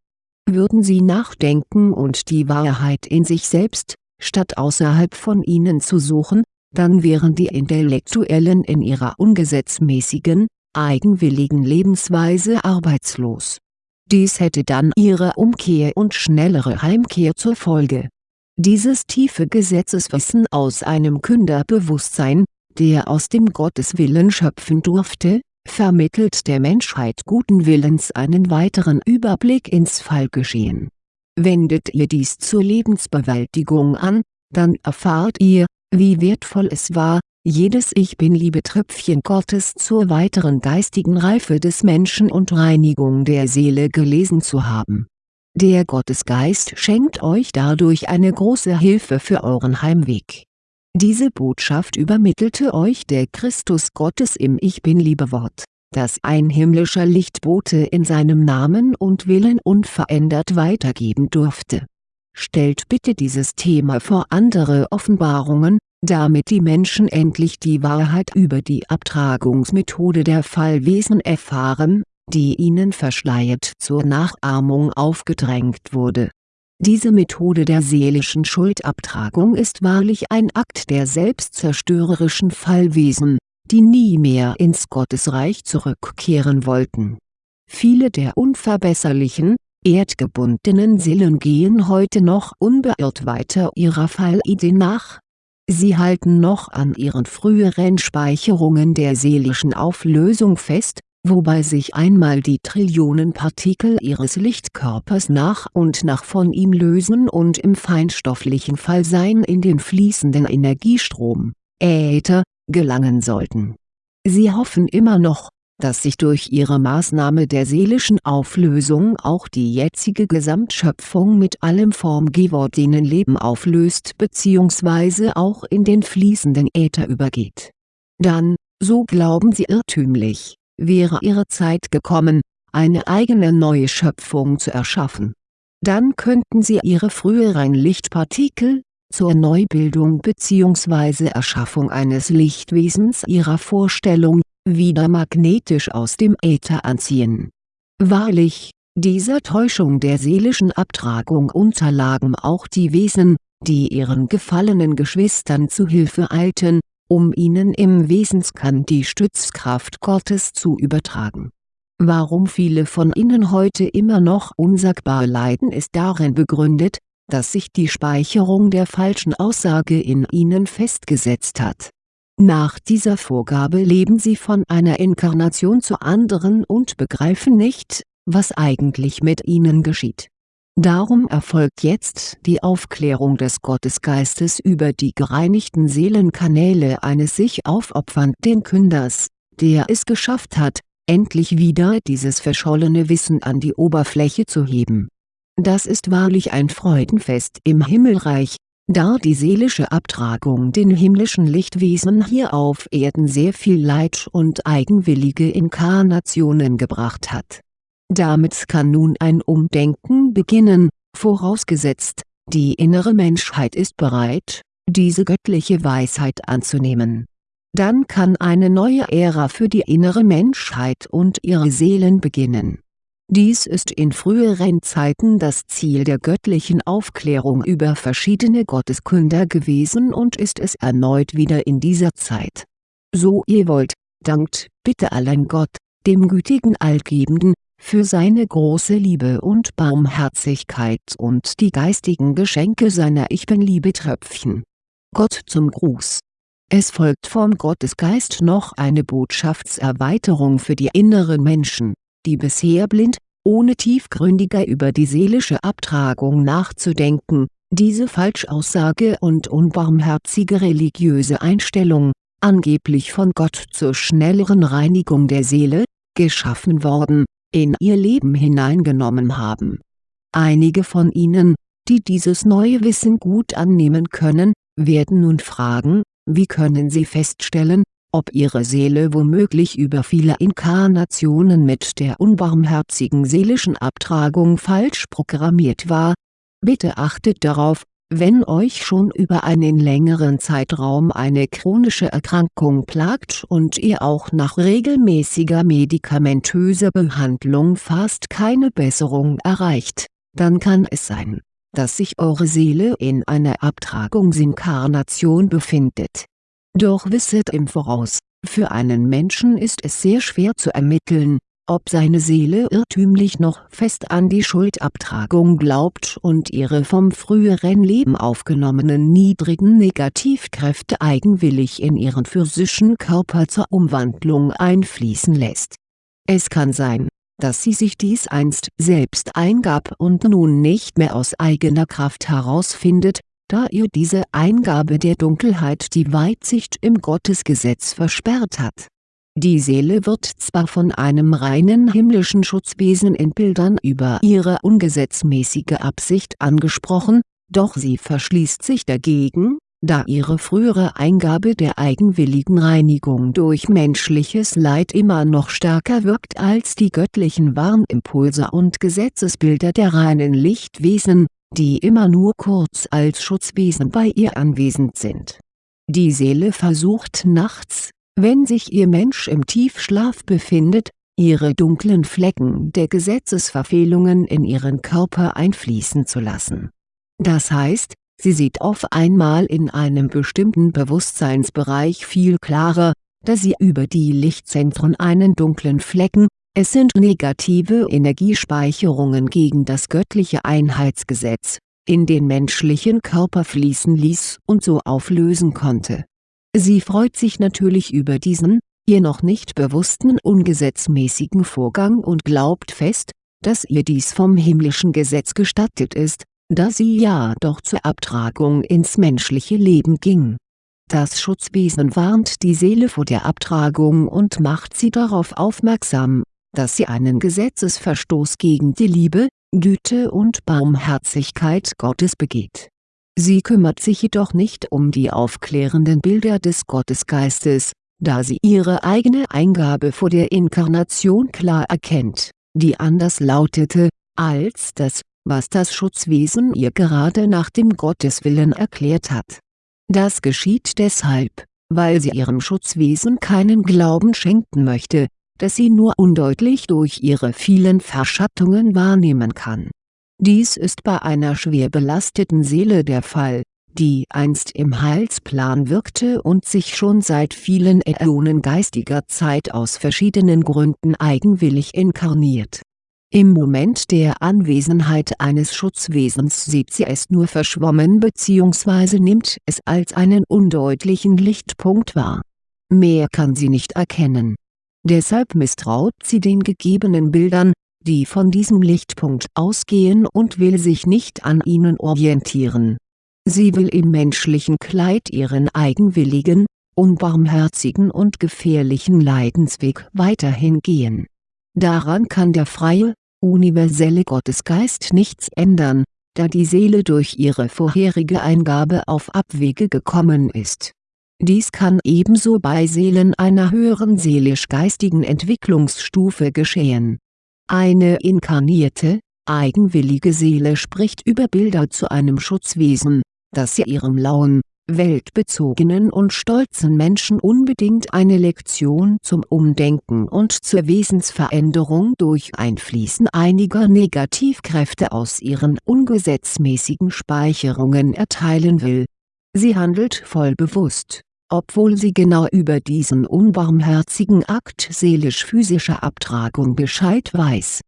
[SPEAKER 1] würden sie nachdenken und die Wahrheit in sich selbst, statt außerhalb von ihnen zu suchen, dann wären die Intellektuellen in ihrer ungesetzmäßigen, eigenwilligen Lebensweise arbeitslos. Dies hätte dann ihre Umkehr und schnellere Heimkehr zur Folge. Dieses tiefe Gesetzeswissen aus einem Künderbewusstsein, der aus dem Gotteswillen schöpfen durfte, vermittelt der Menschheit guten Willens einen weiteren Überblick ins Fallgeschehen. Wendet ihr dies zur Lebensbewältigung an, dann erfahrt ihr, wie wertvoll es war, jedes Ich Bin-Liebe-Tröpfchen Gottes zur weiteren geistigen Reife des Menschen und Reinigung der Seele gelesen zu haben. Der Gottesgeist schenkt euch dadurch eine große Hilfe für euren Heimweg diese Botschaft übermittelte euch der Christus Gottes im Ich Bin-Liebe-Wort das ein himmlischer Lichtbote in seinem Namen und Willen unverändert weitergeben durfte. Stellt bitte dieses Thema vor andere Offenbarungen, damit die Menschen endlich die Wahrheit über die Abtragungsmethode der Fallwesen erfahren, die ihnen verschleiert zur Nachahmung aufgedrängt wurde. Diese Methode der seelischen Schuldabtragung ist wahrlich ein Akt der selbstzerstörerischen Fallwesen, die nie mehr ins Gottesreich zurückkehren wollten. Viele der unverbesserlichen, erdgebundenen Seelen gehen heute noch unbeirrt weiter ihrer Fallidee nach. Sie halten noch an ihren früheren Speicherungen der seelischen Auflösung fest, wobei sich einmal die Trillionen Partikel ihres Lichtkörpers nach und nach von ihm lösen und im feinstofflichen Fallsein in den fließenden Energiestrom, Äther, gelangen sollten. Sie hoffen immer noch, dass sich durch ihre Maßnahme der seelischen Auflösung auch die jetzige Gesamtschöpfung mit allem formgewordenen Leben auflöst bzw. auch in den fließenden Äther übergeht. Dann, so glauben sie irrtümlich, wäre ihre Zeit gekommen, eine eigene neue Schöpfung zu erschaffen. Dann könnten sie ihre früheren Lichtpartikel, zur Neubildung bzw. Erschaffung eines Lichtwesens ihrer Vorstellung, wieder magnetisch aus dem Äther anziehen. Wahrlich, dieser Täuschung der seelischen Abtragung unterlagen auch die Wesen, die ihren gefallenen Geschwistern zu Hilfe eilten, um ihnen im Wesenskern die Stützkraft Gottes zu übertragen. Warum viele von ihnen heute immer noch unsagbar leiden ist darin begründet, dass sich die Speicherung der falschen Aussage in ihnen festgesetzt hat. Nach dieser Vorgabe leben sie von einer Inkarnation zur anderen und begreifen nicht, was eigentlich mit ihnen geschieht Darum erfolgt jetzt die Aufklärung des Gottesgeistes über die gereinigten Seelenkanäle eines sich aufopfernden Künders, der es geschafft hat, endlich wieder dieses verschollene Wissen an die Oberfläche zu heben. Das ist wahrlich ein Freudenfest im Himmelreich, da die seelische Abtragung den himmlischen Lichtwesen hier auf Erden sehr viel Leid und eigenwillige Inkarnationen gebracht hat damit kann nun ein Umdenken beginnen, vorausgesetzt, die innere Menschheit ist bereit, diese göttliche Weisheit anzunehmen. Dann kann eine neue Ära für die innere Menschheit und ihre Seelen beginnen. Dies ist in früheren Zeiten das Ziel der göttlichen Aufklärung über verschiedene Gotteskünder gewesen und ist es erneut wieder in dieser Zeit. So ihr wollt, dankt bitte allein Gott, dem gütigen Allgebenden, für seine große Liebe und Barmherzigkeit und die geistigen Geschenke seiner Ich Bin-Liebe-Tröpfchen. Gott zum Gruß Es folgt vom Gottesgeist noch eine Botschaftserweiterung für die inneren Menschen, die bisher blind, ohne tiefgründiger über die seelische Abtragung nachzudenken, diese Falschaussage und unbarmherzige religiöse Einstellung, angeblich von Gott zur schnelleren Reinigung der Seele, geschaffen worden, in ihr Leben hineingenommen haben. Einige von ihnen, die dieses neue Wissen gut annehmen können, werden nun fragen, wie können sie feststellen, ob ihre Seele womöglich über viele Inkarnationen mit der unbarmherzigen seelischen Abtragung falsch programmiert war? Bitte achtet darauf, wenn euch schon über einen längeren Zeitraum eine chronische Erkrankung plagt und ihr auch nach regelmäßiger medikamentöser Behandlung fast keine Besserung erreicht, dann kann es sein, dass sich eure Seele in einer Abtragungsinkarnation befindet. Doch wisset im Voraus, für einen Menschen ist es sehr schwer zu ermitteln, ob seine Seele irrtümlich noch fest an die Schuldabtragung glaubt und ihre vom früheren Leben aufgenommenen niedrigen Negativkräfte eigenwillig in ihren physischen Körper zur Umwandlung einfließen lässt. Es kann sein, dass sie sich dies einst selbst eingab und nun nicht mehr aus eigener Kraft herausfindet, da ihr diese Eingabe der Dunkelheit die Weitsicht im Gottesgesetz versperrt hat die Seele wird zwar von einem reinen himmlischen Schutzwesen in Bildern über ihre ungesetzmäßige Absicht angesprochen, doch sie verschließt sich dagegen, da ihre frühere Eingabe der eigenwilligen Reinigung durch menschliches Leid immer noch stärker wirkt als die göttlichen Warnimpulse und Gesetzesbilder der reinen Lichtwesen, die immer nur kurz als Schutzwesen bei ihr anwesend sind. Die Seele versucht nachts, wenn sich ihr Mensch im Tiefschlaf befindet, ihre dunklen Flecken der Gesetzesverfehlungen in ihren Körper einfließen zu lassen. Das heißt, sie sieht auf einmal in einem bestimmten Bewusstseinsbereich viel klarer, da sie über die Lichtzentren einen dunklen Flecken, es sind negative Energiespeicherungen gegen das göttliche Einheitsgesetz, in den menschlichen Körper fließen ließ und so auflösen konnte. Sie freut sich natürlich über diesen, ihr noch nicht bewussten ungesetzmäßigen Vorgang und glaubt fest, dass ihr dies vom himmlischen Gesetz gestattet ist, da sie ja doch zur Abtragung ins menschliche Leben ging. Das Schutzwesen warnt die Seele vor der Abtragung und macht sie darauf aufmerksam, dass sie einen Gesetzesverstoß gegen die Liebe, Güte und Barmherzigkeit Gottes begeht. Sie kümmert sich jedoch nicht um die aufklärenden Bilder des Gottesgeistes, da sie ihre eigene Eingabe vor der Inkarnation klar erkennt, die anders lautete, als das, was das Schutzwesen ihr gerade nach dem Gotteswillen erklärt hat. Das geschieht deshalb, weil sie ihrem Schutzwesen keinen Glauben schenken möchte, das sie nur undeutlich durch ihre vielen Verschattungen wahrnehmen kann. Dies ist bei einer schwer belasteten Seele der Fall, die einst im Heilsplan wirkte und sich schon seit vielen Äonen geistiger Zeit aus verschiedenen Gründen eigenwillig inkarniert im Moment der Anwesenheit eines Schutzwesens sieht sie es nur verschwommen bzw. nimmt es als einen undeutlichen Lichtpunkt wahr. Mehr kann sie nicht erkennen. Deshalb misstraut sie den gegebenen Bildern, die von diesem Lichtpunkt ausgehen und will sich nicht an ihnen orientieren. Sie will im menschlichen Kleid ihren eigenwilligen, unbarmherzigen und gefährlichen Leidensweg weiterhin gehen. Daran kann der freie, universelle Gottesgeist nichts ändern, da die Seele durch ihre vorherige Eingabe auf Abwege gekommen ist. Dies kann ebenso bei Seelen einer höheren seelisch-geistigen Entwicklungsstufe geschehen. Eine inkarnierte, eigenwillige Seele spricht über Bilder zu einem Schutzwesen, das sie ihrem lauen, weltbezogenen und stolzen Menschen unbedingt eine Lektion zum Umdenken und zur Wesensveränderung durch Einfließen einiger Negativkräfte aus ihren ungesetzmäßigen Speicherungen erteilen will. Sie handelt voll bewusst, obwohl sie genau über diesen unbarmherzigen Akt seelisch-physischer Abtragung Bescheid weiß.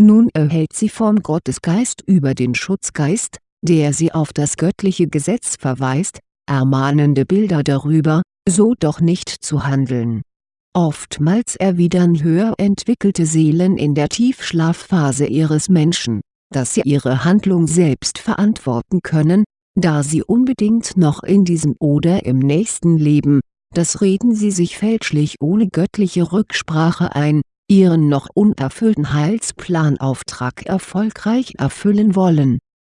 [SPEAKER 1] Nun erhält sie vom Gottesgeist über den Schutzgeist, der sie auf das göttliche Gesetz verweist, ermahnende Bilder darüber, so doch nicht zu handeln. Oftmals erwidern höher entwickelte Seelen in der Tiefschlafphase ihres Menschen, dass sie ihre Handlung selbst verantworten können, da sie unbedingt noch in diesem oder im nächsten Leben, das reden sie sich fälschlich ohne göttliche Rücksprache ein, ihren noch unerfüllten Heilsplanauftrag erfolgreich erfüllen wollen.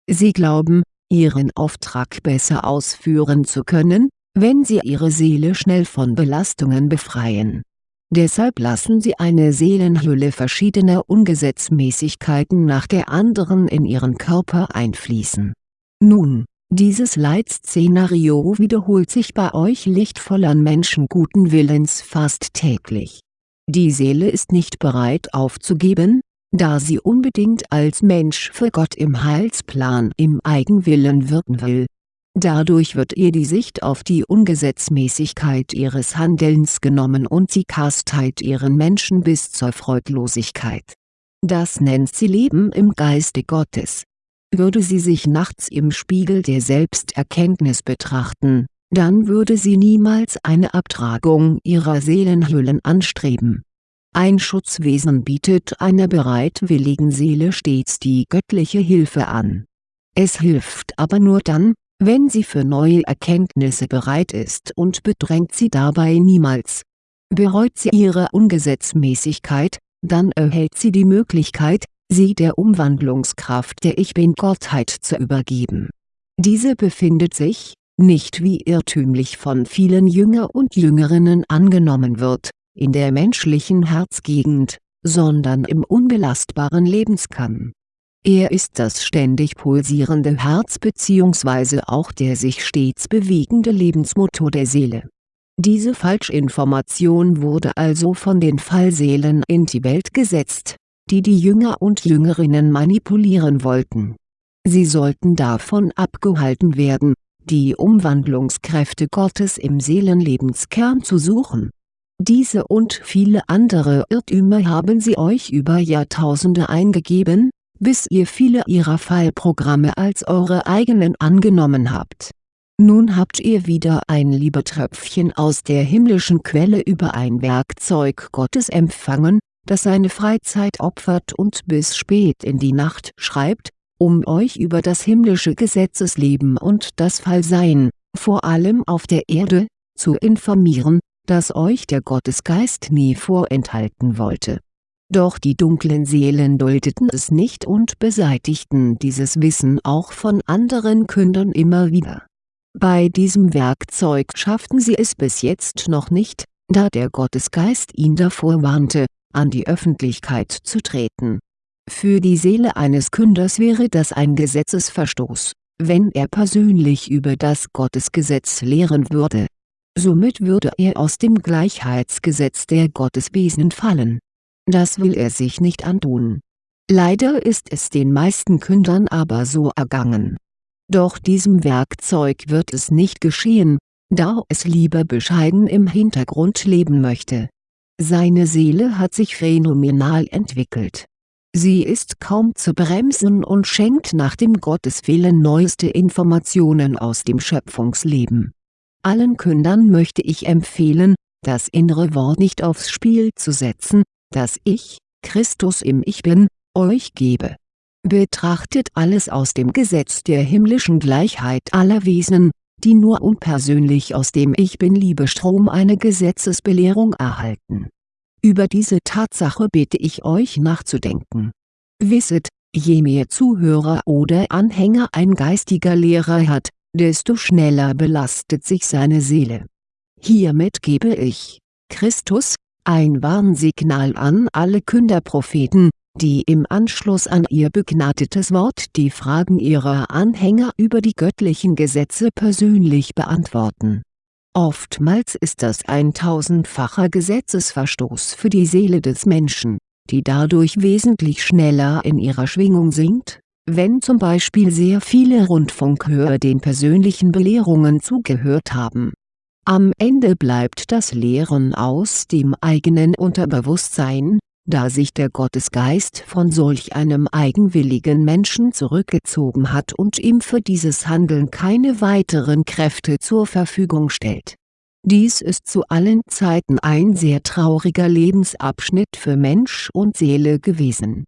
[SPEAKER 1] Sie glauben, ihren Auftrag besser ausführen zu können, wenn sie ihre Seele schnell von Belastungen befreien. Deshalb lassen sie eine Seelenhülle verschiedener Ungesetzmäßigkeiten nach der anderen in ihren Körper einfließen. Nun, dieses Leitszenario wiederholt sich bei euch lichtvollern Menschen guten Willens fast täglich. Die Seele ist nicht bereit aufzugeben, da sie unbedingt als Mensch für Gott im Heilsplan im Eigenwillen wirken will. Dadurch wird ihr die Sicht auf die Ungesetzmäßigkeit ihres Handelns genommen und sie kasteit ihren Menschen bis zur Freudlosigkeit. Das nennt sie Leben im Geiste Gottes. Würde sie sich nachts im Spiegel der Selbsterkenntnis betrachten, dann würde sie niemals eine Abtragung ihrer Seelenhüllen anstreben ein Schutzwesen bietet einer bereitwilligen Seele stets die göttliche Hilfe an. Es hilft aber nur dann, wenn sie für neue Erkenntnisse bereit ist und bedrängt sie dabei niemals. Bereut sie ihre Ungesetzmäßigkeit, dann erhält sie die Möglichkeit, sie der Umwandlungskraft der Ich Bin-Gottheit zu übergeben. Diese befindet sich, nicht wie irrtümlich von vielen Jünger und Jüngerinnen angenommen wird, in der menschlichen Herzgegend, sondern im unbelastbaren Lebenskern. Er ist das ständig pulsierende Herz bzw. auch der sich stets bewegende Lebensmotor der Seele. Diese Falschinformation wurde also von den Fallseelen in die Welt gesetzt, die die Jünger und Jüngerinnen manipulieren wollten. Sie sollten davon abgehalten werden, die Umwandlungskräfte Gottes im Seelenlebenskern zu suchen. Diese und viele andere Irrtümer haben sie euch über Jahrtausende eingegeben, bis ihr viele ihrer Fallprogramme als eure eigenen angenommen habt. Nun habt ihr wieder ein Liebetröpfchen aus der himmlischen Quelle über ein Werkzeug Gottes empfangen, das seine Freizeit opfert und bis spät in die Nacht schreibt, um euch über das himmlische Gesetzesleben und das Fallsein, vor allem auf der Erde, zu informieren, das euch der Gottesgeist nie vorenthalten wollte doch die dunklen Seelen duldeten es nicht und beseitigten dieses Wissen auch von anderen Kündern immer wieder. Bei diesem Werkzeug schafften sie es bis jetzt noch nicht, da der Gottesgeist ihn davor warnte, an die Öffentlichkeit zu treten. Für die Seele eines Künders wäre das ein Gesetzesverstoß, wenn er persönlich über das Gottesgesetz lehren würde. Somit würde er aus dem Gleichheitsgesetz der Gotteswesen fallen das will er sich nicht antun. Leider ist es den meisten Kündern aber so ergangen. Doch diesem Werkzeug wird es nicht geschehen, da es lieber bescheiden im Hintergrund leben möchte. Seine Seele hat sich phänomenal entwickelt. Sie ist kaum zu bremsen und schenkt nach dem Gotteswillen neueste Informationen aus dem Schöpfungsleben. Allen Kündern möchte ich empfehlen, das innere Wort nicht aufs Spiel zu setzen, das Ich, Christus im Ich Bin, euch gebe. Betrachtet alles aus dem Gesetz der himmlischen Gleichheit aller Wesen, die nur unpersönlich aus dem Ich Bin-Liebestrom eine Gesetzesbelehrung erhalten. Über diese Tatsache bitte ich euch nachzudenken. Wisset, je mehr Zuhörer oder Anhänger ein geistiger Lehrer hat, desto schneller belastet sich seine Seele. Hiermit gebe ich, Christus, ein Warnsignal an alle Künderpropheten, die im Anschluss an ihr begnadetes Wort die Fragen ihrer Anhänger über die göttlichen Gesetze persönlich beantworten. Oftmals ist das ein tausendfacher Gesetzesverstoß für die Seele des Menschen, die dadurch wesentlich schneller in ihrer Schwingung sinkt, wenn zum Beispiel sehr viele Rundfunkhörer den persönlichen Belehrungen zugehört haben am Ende bleibt das Lehren aus dem eigenen Unterbewusstsein, da sich der Gottesgeist von solch einem eigenwilligen Menschen zurückgezogen hat und ihm für dieses Handeln keine weiteren Kräfte zur Verfügung stellt. Dies ist zu allen Zeiten ein sehr trauriger Lebensabschnitt für Mensch und Seele gewesen.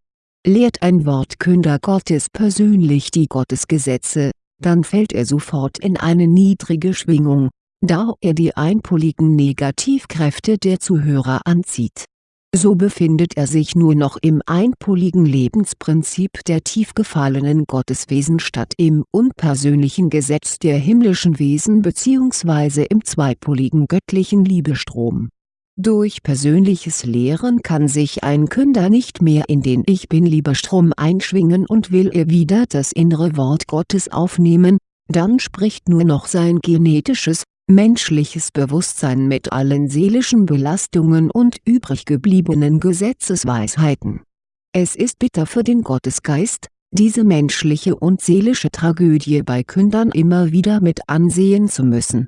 [SPEAKER 1] Lehrt ein Wortkünder Gottes persönlich die Gottesgesetze, dann fällt er sofort in eine niedrige Schwingung, da er die einpoligen Negativkräfte der Zuhörer anzieht. So befindet er sich nur noch im einpoligen Lebensprinzip der tief gefallenen Gotteswesen statt im unpersönlichen Gesetz der himmlischen Wesen bzw. im zweipoligen göttlichen Liebestrom. Durch persönliches Lehren kann sich ein Künder nicht mehr in den Ich Bin-Liebestrom einschwingen und will er wieder das innere Wort Gottes aufnehmen, dann spricht nur noch sein genetisches, menschliches Bewusstsein mit allen seelischen Belastungen und übriggebliebenen Gesetzesweisheiten. Es ist bitter für den Gottesgeist, diese menschliche und seelische Tragödie bei Kündern immer wieder mit ansehen zu müssen.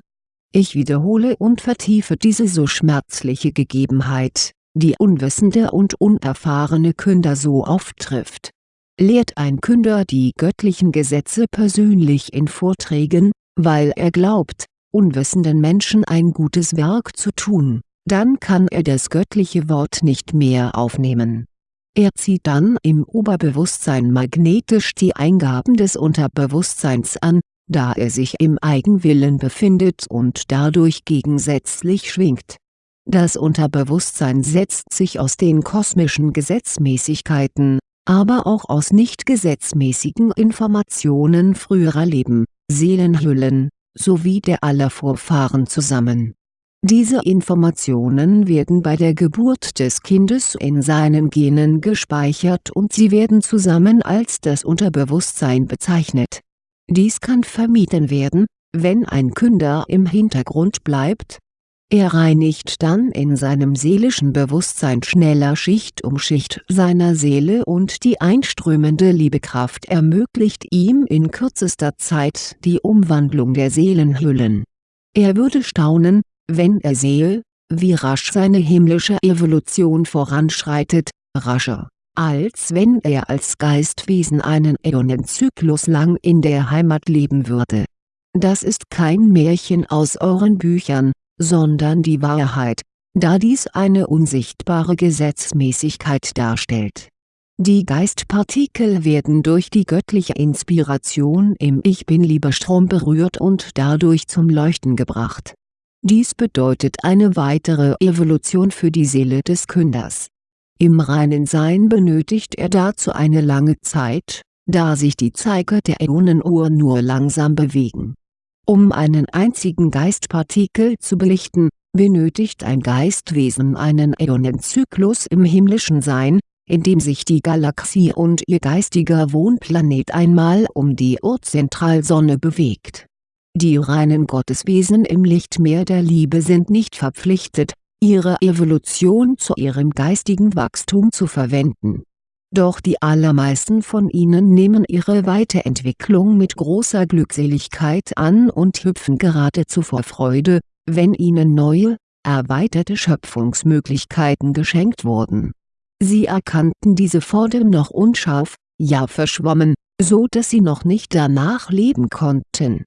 [SPEAKER 1] Ich wiederhole und vertiefe diese so schmerzliche Gegebenheit, die unwissende und unerfahrene Künder so oft trifft. Lehrt ein Künder die göttlichen Gesetze persönlich in Vorträgen, weil er glaubt, unwissenden Menschen ein gutes Werk zu tun, dann kann er das göttliche Wort nicht mehr aufnehmen. Er zieht dann im Oberbewusstsein magnetisch die Eingaben des Unterbewusstseins an, da er sich im Eigenwillen befindet und dadurch gegensätzlich schwingt. Das Unterbewusstsein setzt sich aus den kosmischen Gesetzmäßigkeiten, aber auch aus nicht gesetzmäßigen Informationen früherer Leben, Seelenhüllen, sowie der aller Vorfahren zusammen. Diese Informationen werden bei der Geburt des Kindes in seinen Genen gespeichert und sie werden zusammen als das Unterbewusstsein bezeichnet. Dies kann vermieden werden, wenn ein Künder im Hintergrund bleibt, er reinigt dann in seinem seelischen Bewusstsein schneller Schicht um Schicht seiner Seele und die einströmende Liebekraft ermöglicht ihm in kürzester Zeit die Umwandlung der Seelenhüllen. Er würde staunen, wenn er sehe, wie rasch seine himmlische Evolution voranschreitet, rascher, als wenn er als Geistwesen einen Äonenzyklus lang in der Heimat leben würde. Das ist kein Märchen aus euren Büchern, sondern die Wahrheit, da dies eine unsichtbare Gesetzmäßigkeit darstellt. Die Geistpartikel werden durch die göttliche Inspiration im Ich Bin-Liebestrom berührt und dadurch zum Leuchten gebracht. Dies bedeutet eine weitere Evolution für die Seele des Künders. Im reinen Sein benötigt er dazu eine lange Zeit, da sich die Zeiger der Äonenuhr nur langsam bewegen um einen einzigen Geistpartikel zu belichten, benötigt ein Geistwesen einen Äonenzyklus im himmlischen Sein, in dem sich die Galaxie und ihr geistiger Wohnplanet einmal um die Urzentralsonne bewegt. Die reinen Gotteswesen im Lichtmeer der Liebe sind nicht verpflichtet, ihre Evolution zu ihrem geistigen Wachstum zu verwenden doch die allermeisten von ihnen nehmen ihre Weiterentwicklung mit großer Glückseligkeit an und hüpfen geradezu vor Freude, wenn ihnen neue, erweiterte Schöpfungsmöglichkeiten geschenkt wurden. Sie erkannten diese vordem noch unscharf, ja verschwommen, so dass sie noch nicht danach leben konnten.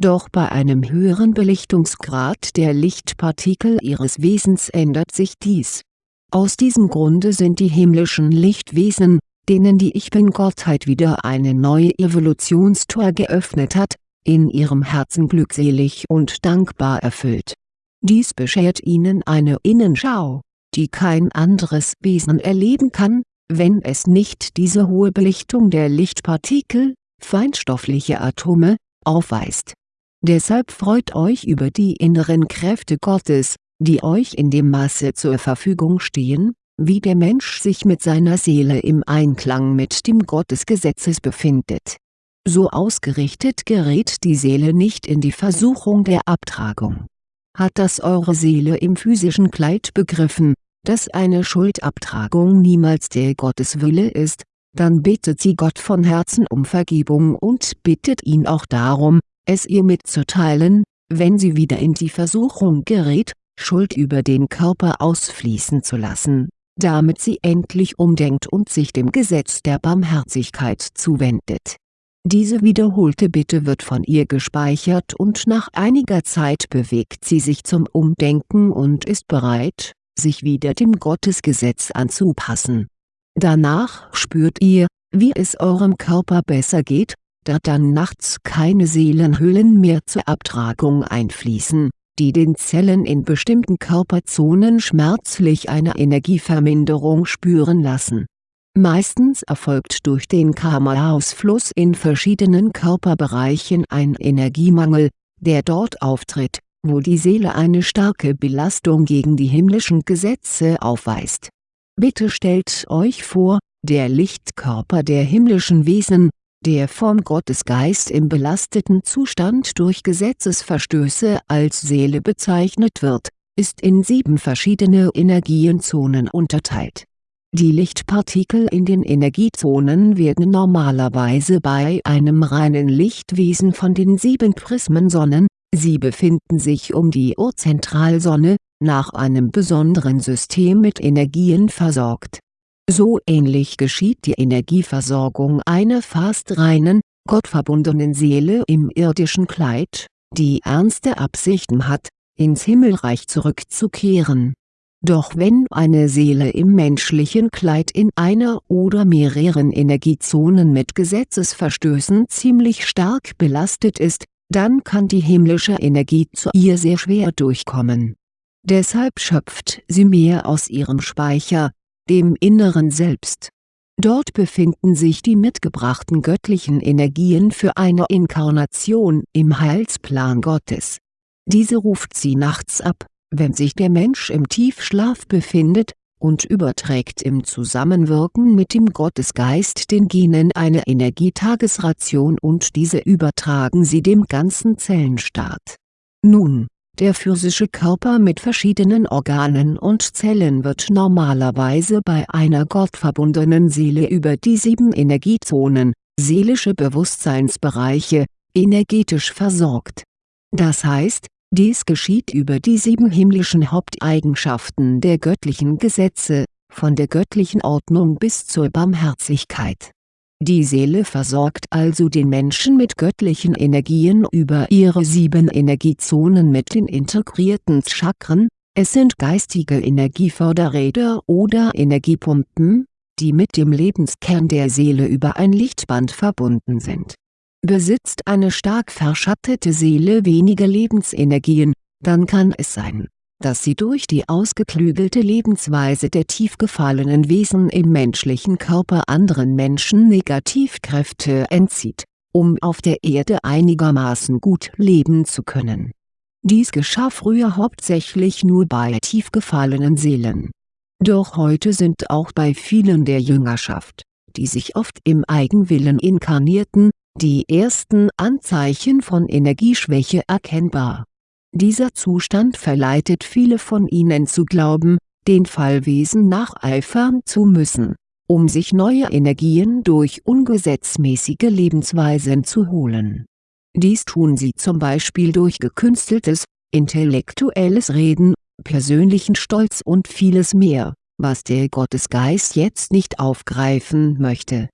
[SPEAKER 1] Doch bei einem höheren Belichtungsgrad der Lichtpartikel ihres Wesens ändert sich dies aus diesem Grunde sind die himmlischen Lichtwesen, denen die Ich-Bin-Gottheit wieder eine neue Evolutionstor geöffnet hat, in ihrem Herzen glückselig und dankbar erfüllt. Dies beschert ihnen eine Innenschau, die kein anderes Wesen erleben kann, wenn es nicht diese hohe Belichtung der Lichtpartikel, feinstoffliche Atome, aufweist. Deshalb freut euch über die inneren Kräfte Gottes, die euch in dem Maße zur Verfügung stehen, wie der Mensch sich mit seiner Seele im Einklang mit dem Gott des Gesetzes befindet. So ausgerichtet gerät die Seele nicht in die Versuchung der Abtragung. Hat das eure Seele im physischen Kleid begriffen, dass eine Schuldabtragung niemals der Gotteswille ist, dann bittet sie Gott von Herzen um Vergebung und bittet ihn auch darum, es ihr mitzuteilen, wenn sie wieder in die Versuchung gerät, Schuld über den Körper ausfließen zu lassen, damit sie endlich umdenkt und sich dem Gesetz der Barmherzigkeit zuwendet. Diese wiederholte Bitte wird von ihr gespeichert und nach einiger Zeit bewegt sie sich zum Umdenken und ist bereit, sich wieder dem Gottesgesetz anzupassen. Danach spürt ihr, wie es eurem Körper besser geht, da dann nachts keine Seelenhüllen mehr zur Abtragung einfließen die den Zellen in bestimmten Körperzonen schmerzlich eine Energieverminderung spüren lassen. Meistens erfolgt durch den Karma-Ausfluss in verschiedenen Körperbereichen ein Energiemangel, der dort auftritt, wo die Seele eine starke Belastung gegen die himmlischen Gesetze aufweist. Bitte stellt euch vor, der Lichtkörper der himmlischen Wesen, der vom Gottesgeist im belasteten Zustand durch Gesetzesverstöße als Seele bezeichnet wird, ist in sieben verschiedene Energienzonen unterteilt. Die Lichtpartikel in den Energiezonen werden normalerweise bei einem reinen Lichtwesen von den sieben Prismensonnen, sie befinden sich um die Urzentralsonne, nach einem besonderen System mit Energien versorgt so ähnlich geschieht die Energieversorgung einer fast reinen, gottverbundenen Seele im irdischen Kleid, die ernste Absichten hat, ins Himmelreich zurückzukehren. Doch wenn eine Seele im menschlichen Kleid in einer oder mehreren Energiezonen mit Gesetzesverstößen ziemlich stark belastet ist, dann kann die himmlische Energie zu ihr sehr schwer durchkommen. Deshalb schöpft sie mehr aus ihrem Speicher, dem inneren Selbst. Dort befinden sich die mitgebrachten göttlichen Energien für eine Inkarnation im Heilsplan Gottes. Diese ruft sie nachts ab, wenn sich der Mensch im Tiefschlaf befindet, und überträgt im Zusammenwirken mit dem Gottesgeist den Genen eine Energietagesration und diese übertragen sie dem ganzen Zellenstaat. Nun, der physische Körper mit verschiedenen Organen und Zellen wird normalerweise bei einer gottverbundenen Seele über die sieben Energiezonen, seelische Bewusstseinsbereiche, energetisch versorgt. Das heißt, dies geschieht über die sieben himmlischen Haupteigenschaften der göttlichen Gesetze, von der göttlichen Ordnung bis zur Barmherzigkeit. Die Seele versorgt also den Menschen mit göttlichen Energien über ihre sieben Energiezonen mit den integrierten Chakren, es sind geistige Energieförderräder oder Energiepumpen, die mit dem Lebenskern der Seele über ein Lichtband verbunden sind. Besitzt eine stark verschattete Seele wenige Lebensenergien, dann kann es sein, dass sie durch die ausgeklügelte Lebensweise der tief gefallenen Wesen im menschlichen Körper anderen Menschen Negativkräfte entzieht, um auf der Erde einigermaßen gut leben zu können. Dies geschah früher hauptsächlich nur bei tief gefallenen Seelen. Doch heute sind auch bei vielen der Jüngerschaft, die sich oft im Eigenwillen inkarnierten, die ersten Anzeichen von Energieschwäche erkennbar. Dieser Zustand verleitet viele von ihnen zu glauben, den Fallwesen nacheifern zu müssen, um sich neue Energien durch ungesetzmäßige Lebensweisen zu holen. Dies tun sie zum Beispiel durch gekünsteltes, intellektuelles Reden, persönlichen Stolz und vieles mehr, was der Gottesgeist jetzt nicht aufgreifen möchte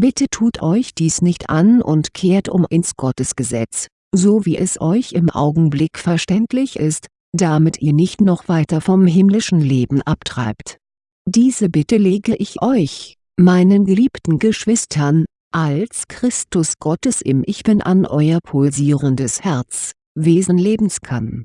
[SPEAKER 1] Bitte tut euch dies nicht an und kehrt um ins Gottesgesetz, so wie es euch im Augenblick verständlich ist, damit ihr nicht noch weiter vom himmlischen Leben abtreibt. Diese Bitte lege ich euch, meinen geliebten Geschwistern, als Christus Gottes im Ich Bin an euer pulsierendes Herz, Wesen Lebenskern.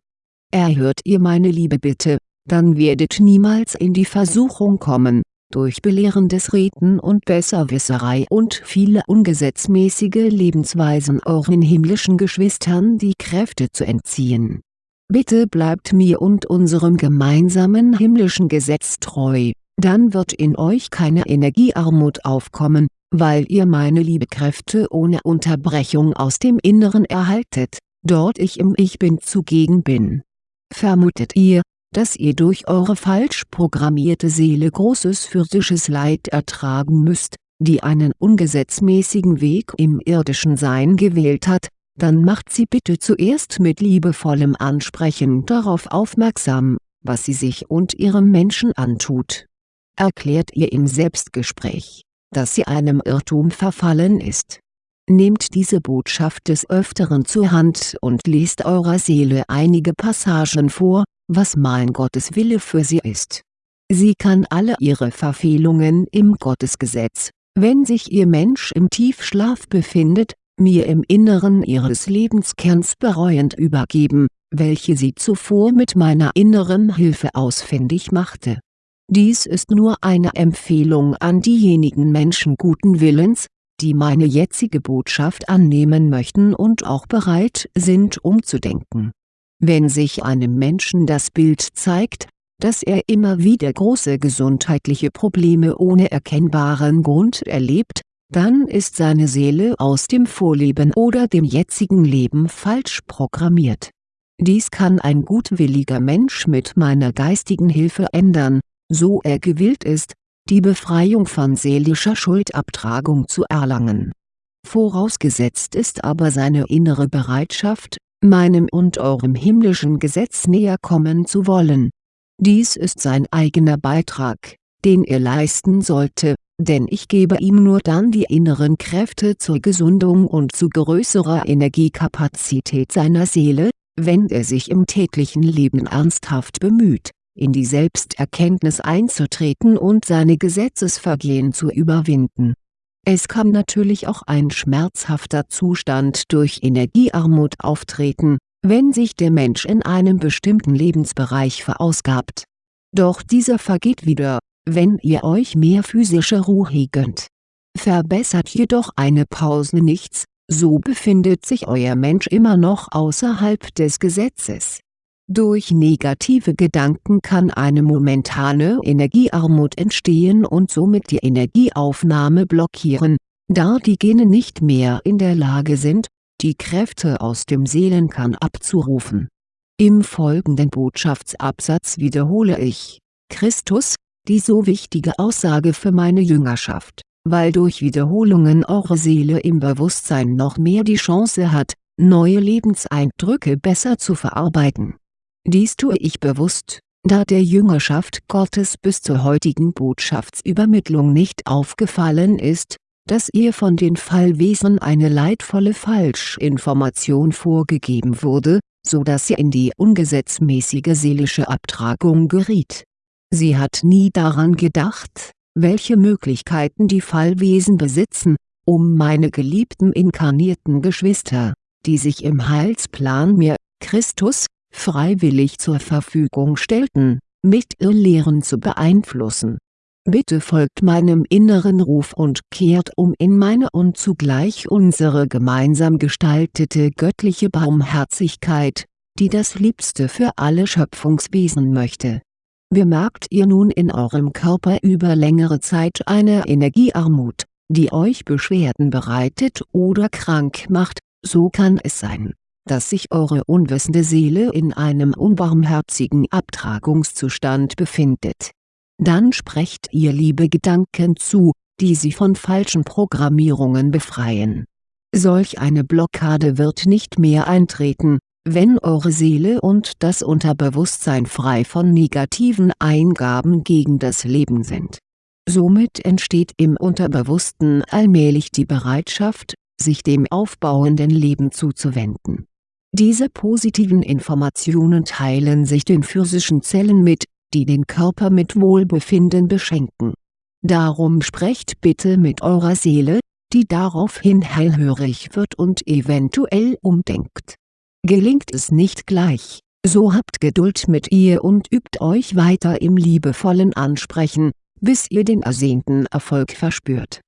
[SPEAKER 1] Erhört ihr meine liebe Bitte, dann werdet niemals in die Versuchung kommen, durch belehrendes Reden und Besserwisserei und viele ungesetzmäßige Lebensweisen euren himmlischen Geschwistern die Kräfte zu entziehen. Bitte bleibt mir und unserem gemeinsamen himmlischen Gesetz treu, dann wird in euch keine Energiearmut aufkommen, weil ihr meine Liebekräfte ohne Unterbrechung aus dem Inneren erhaltet, dort ich im Ich Bin zugegen bin. Vermutet ihr, dass ihr durch eure falsch programmierte Seele großes physisches Leid ertragen müsst, die einen ungesetzmäßigen Weg im irdischen Sein gewählt hat, dann macht sie bitte zuerst mit liebevollem Ansprechen darauf aufmerksam, was sie sich und ihrem Menschen antut. Erklärt ihr im Selbstgespräch, dass sie einem Irrtum verfallen ist. Nehmt diese Botschaft des Öfteren zur Hand und lest eurer Seele einige Passagen vor, was mein Gottes Wille für sie ist. Sie kann alle ihre Verfehlungen im Gottesgesetz, wenn sich ihr Mensch im Tiefschlaf befindet, mir im Inneren ihres Lebenskerns bereuend übergeben, welche sie zuvor mit meiner inneren Hilfe ausfindig machte. Dies ist nur eine Empfehlung an diejenigen Menschen guten Willens, die meine jetzige Botschaft annehmen möchten und auch bereit sind umzudenken wenn sich einem Menschen das Bild zeigt, dass er immer wieder große gesundheitliche Probleme ohne erkennbaren Grund erlebt, dann ist seine Seele aus dem Vorleben oder dem jetzigen Leben falsch programmiert. Dies kann ein gutwilliger Mensch mit meiner geistigen Hilfe ändern, so er gewillt ist, die Befreiung von seelischer Schuldabtragung zu erlangen. Vorausgesetzt ist aber seine innere Bereitschaft, meinem und eurem himmlischen Gesetz näher kommen zu wollen. Dies ist sein eigener Beitrag, den er leisten sollte, denn ich gebe ihm nur dann die inneren Kräfte zur Gesundung und zu größerer Energiekapazität seiner Seele, wenn er sich im täglichen Leben ernsthaft bemüht, in die Selbsterkenntnis einzutreten und seine Gesetzesvergehen zu überwinden es kann natürlich auch ein schmerzhafter Zustand durch Energiearmut auftreten, wenn sich der Mensch in einem bestimmten Lebensbereich verausgabt. Doch dieser vergeht wieder, wenn ihr euch mehr physische Ruhe gönnt. Verbessert jedoch eine Pause nichts, so befindet sich euer Mensch immer noch außerhalb des Gesetzes. Durch negative Gedanken kann eine momentane Energiearmut entstehen und somit die Energieaufnahme blockieren, da die Gene nicht mehr in der Lage sind, die Kräfte aus dem Seelenkern abzurufen. Im folgenden Botschaftsabsatz wiederhole ich, Christus, die so wichtige Aussage für meine Jüngerschaft weil durch Wiederholungen eure Seele im Bewusstsein noch mehr die Chance hat, neue Lebenseindrücke besser zu verarbeiten. Dies tue ich bewusst, da der Jüngerschaft Gottes bis zur heutigen Botschaftsübermittlung nicht aufgefallen ist, dass ihr von den Fallwesen eine leidvolle Falschinformation vorgegeben wurde, so dass sie in die ungesetzmäßige seelische Abtragung geriet. Sie hat nie daran gedacht, welche Möglichkeiten die Fallwesen besitzen, um meine geliebten inkarnierten Geschwister, die sich im Heilsplan mir, Christus, freiwillig zur Verfügung stellten, mit Irrlehren zu beeinflussen. Bitte folgt meinem inneren Ruf und kehrt um in meine und zugleich unsere gemeinsam gestaltete göttliche Barmherzigkeit, die das Liebste für alle Schöpfungswesen möchte Bemerkt ihr nun in eurem Körper über längere Zeit eine Energiearmut, die euch Beschwerden bereitet oder krank macht, so kann es sein, dass sich eure unwissende Seele in einem unbarmherzigen Abtragungszustand befindet. Dann sprecht ihr liebe Gedanken zu, die sie von falschen Programmierungen befreien. Solch eine Blockade wird nicht mehr eintreten, wenn eure Seele und das Unterbewusstsein frei von negativen Eingaben gegen das Leben sind. Somit entsteht im Unterbewussten allmählich die Bereitschaft, sich dem aufbauenden Leben zuzuwenden. Diese positiven Informationen teilen sich den physischen Zellen mit, die den Körper mit Wohlbefinden beschenken. Darum sprecht bitte mit eurer Seele, die daraufhin hellhörig wird und eventuell umdenkt Gelingt es nicht gleich, so habt Geduld mit ihr und übt euch weiter im liebevollen Ansprechen, bis ihr den ersehnten Erfolg verspürt.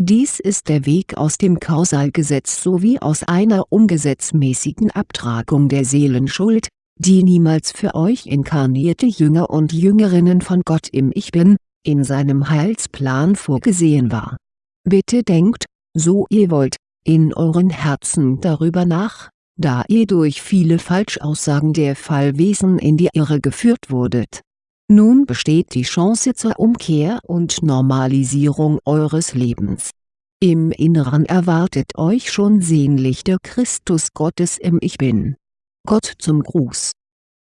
[SPEAKER 1] Dies ist der Weg aus dem Kausalgesetz sowie aus einer ungesetzmäßigen Abtragung der Seelenschuld, die niemals für euch inkarnierte Jünger und Jüngerinnen von Gott im Ich Bin, in seinem Heilsplan vorgesehen war. Bitte denkt, so ihr wollt, in euren Herzen darüber nach, da ihr durch viele Falschaussagen der Fallwesen in die Irre geführt wurdet. Nun besteht die Chance zur Umkehr und Normalisierung eures Lebens. Im Inneren erwartet euch schon sehnlich der Christus Gottes im Ich Bin. Gott zum Gruß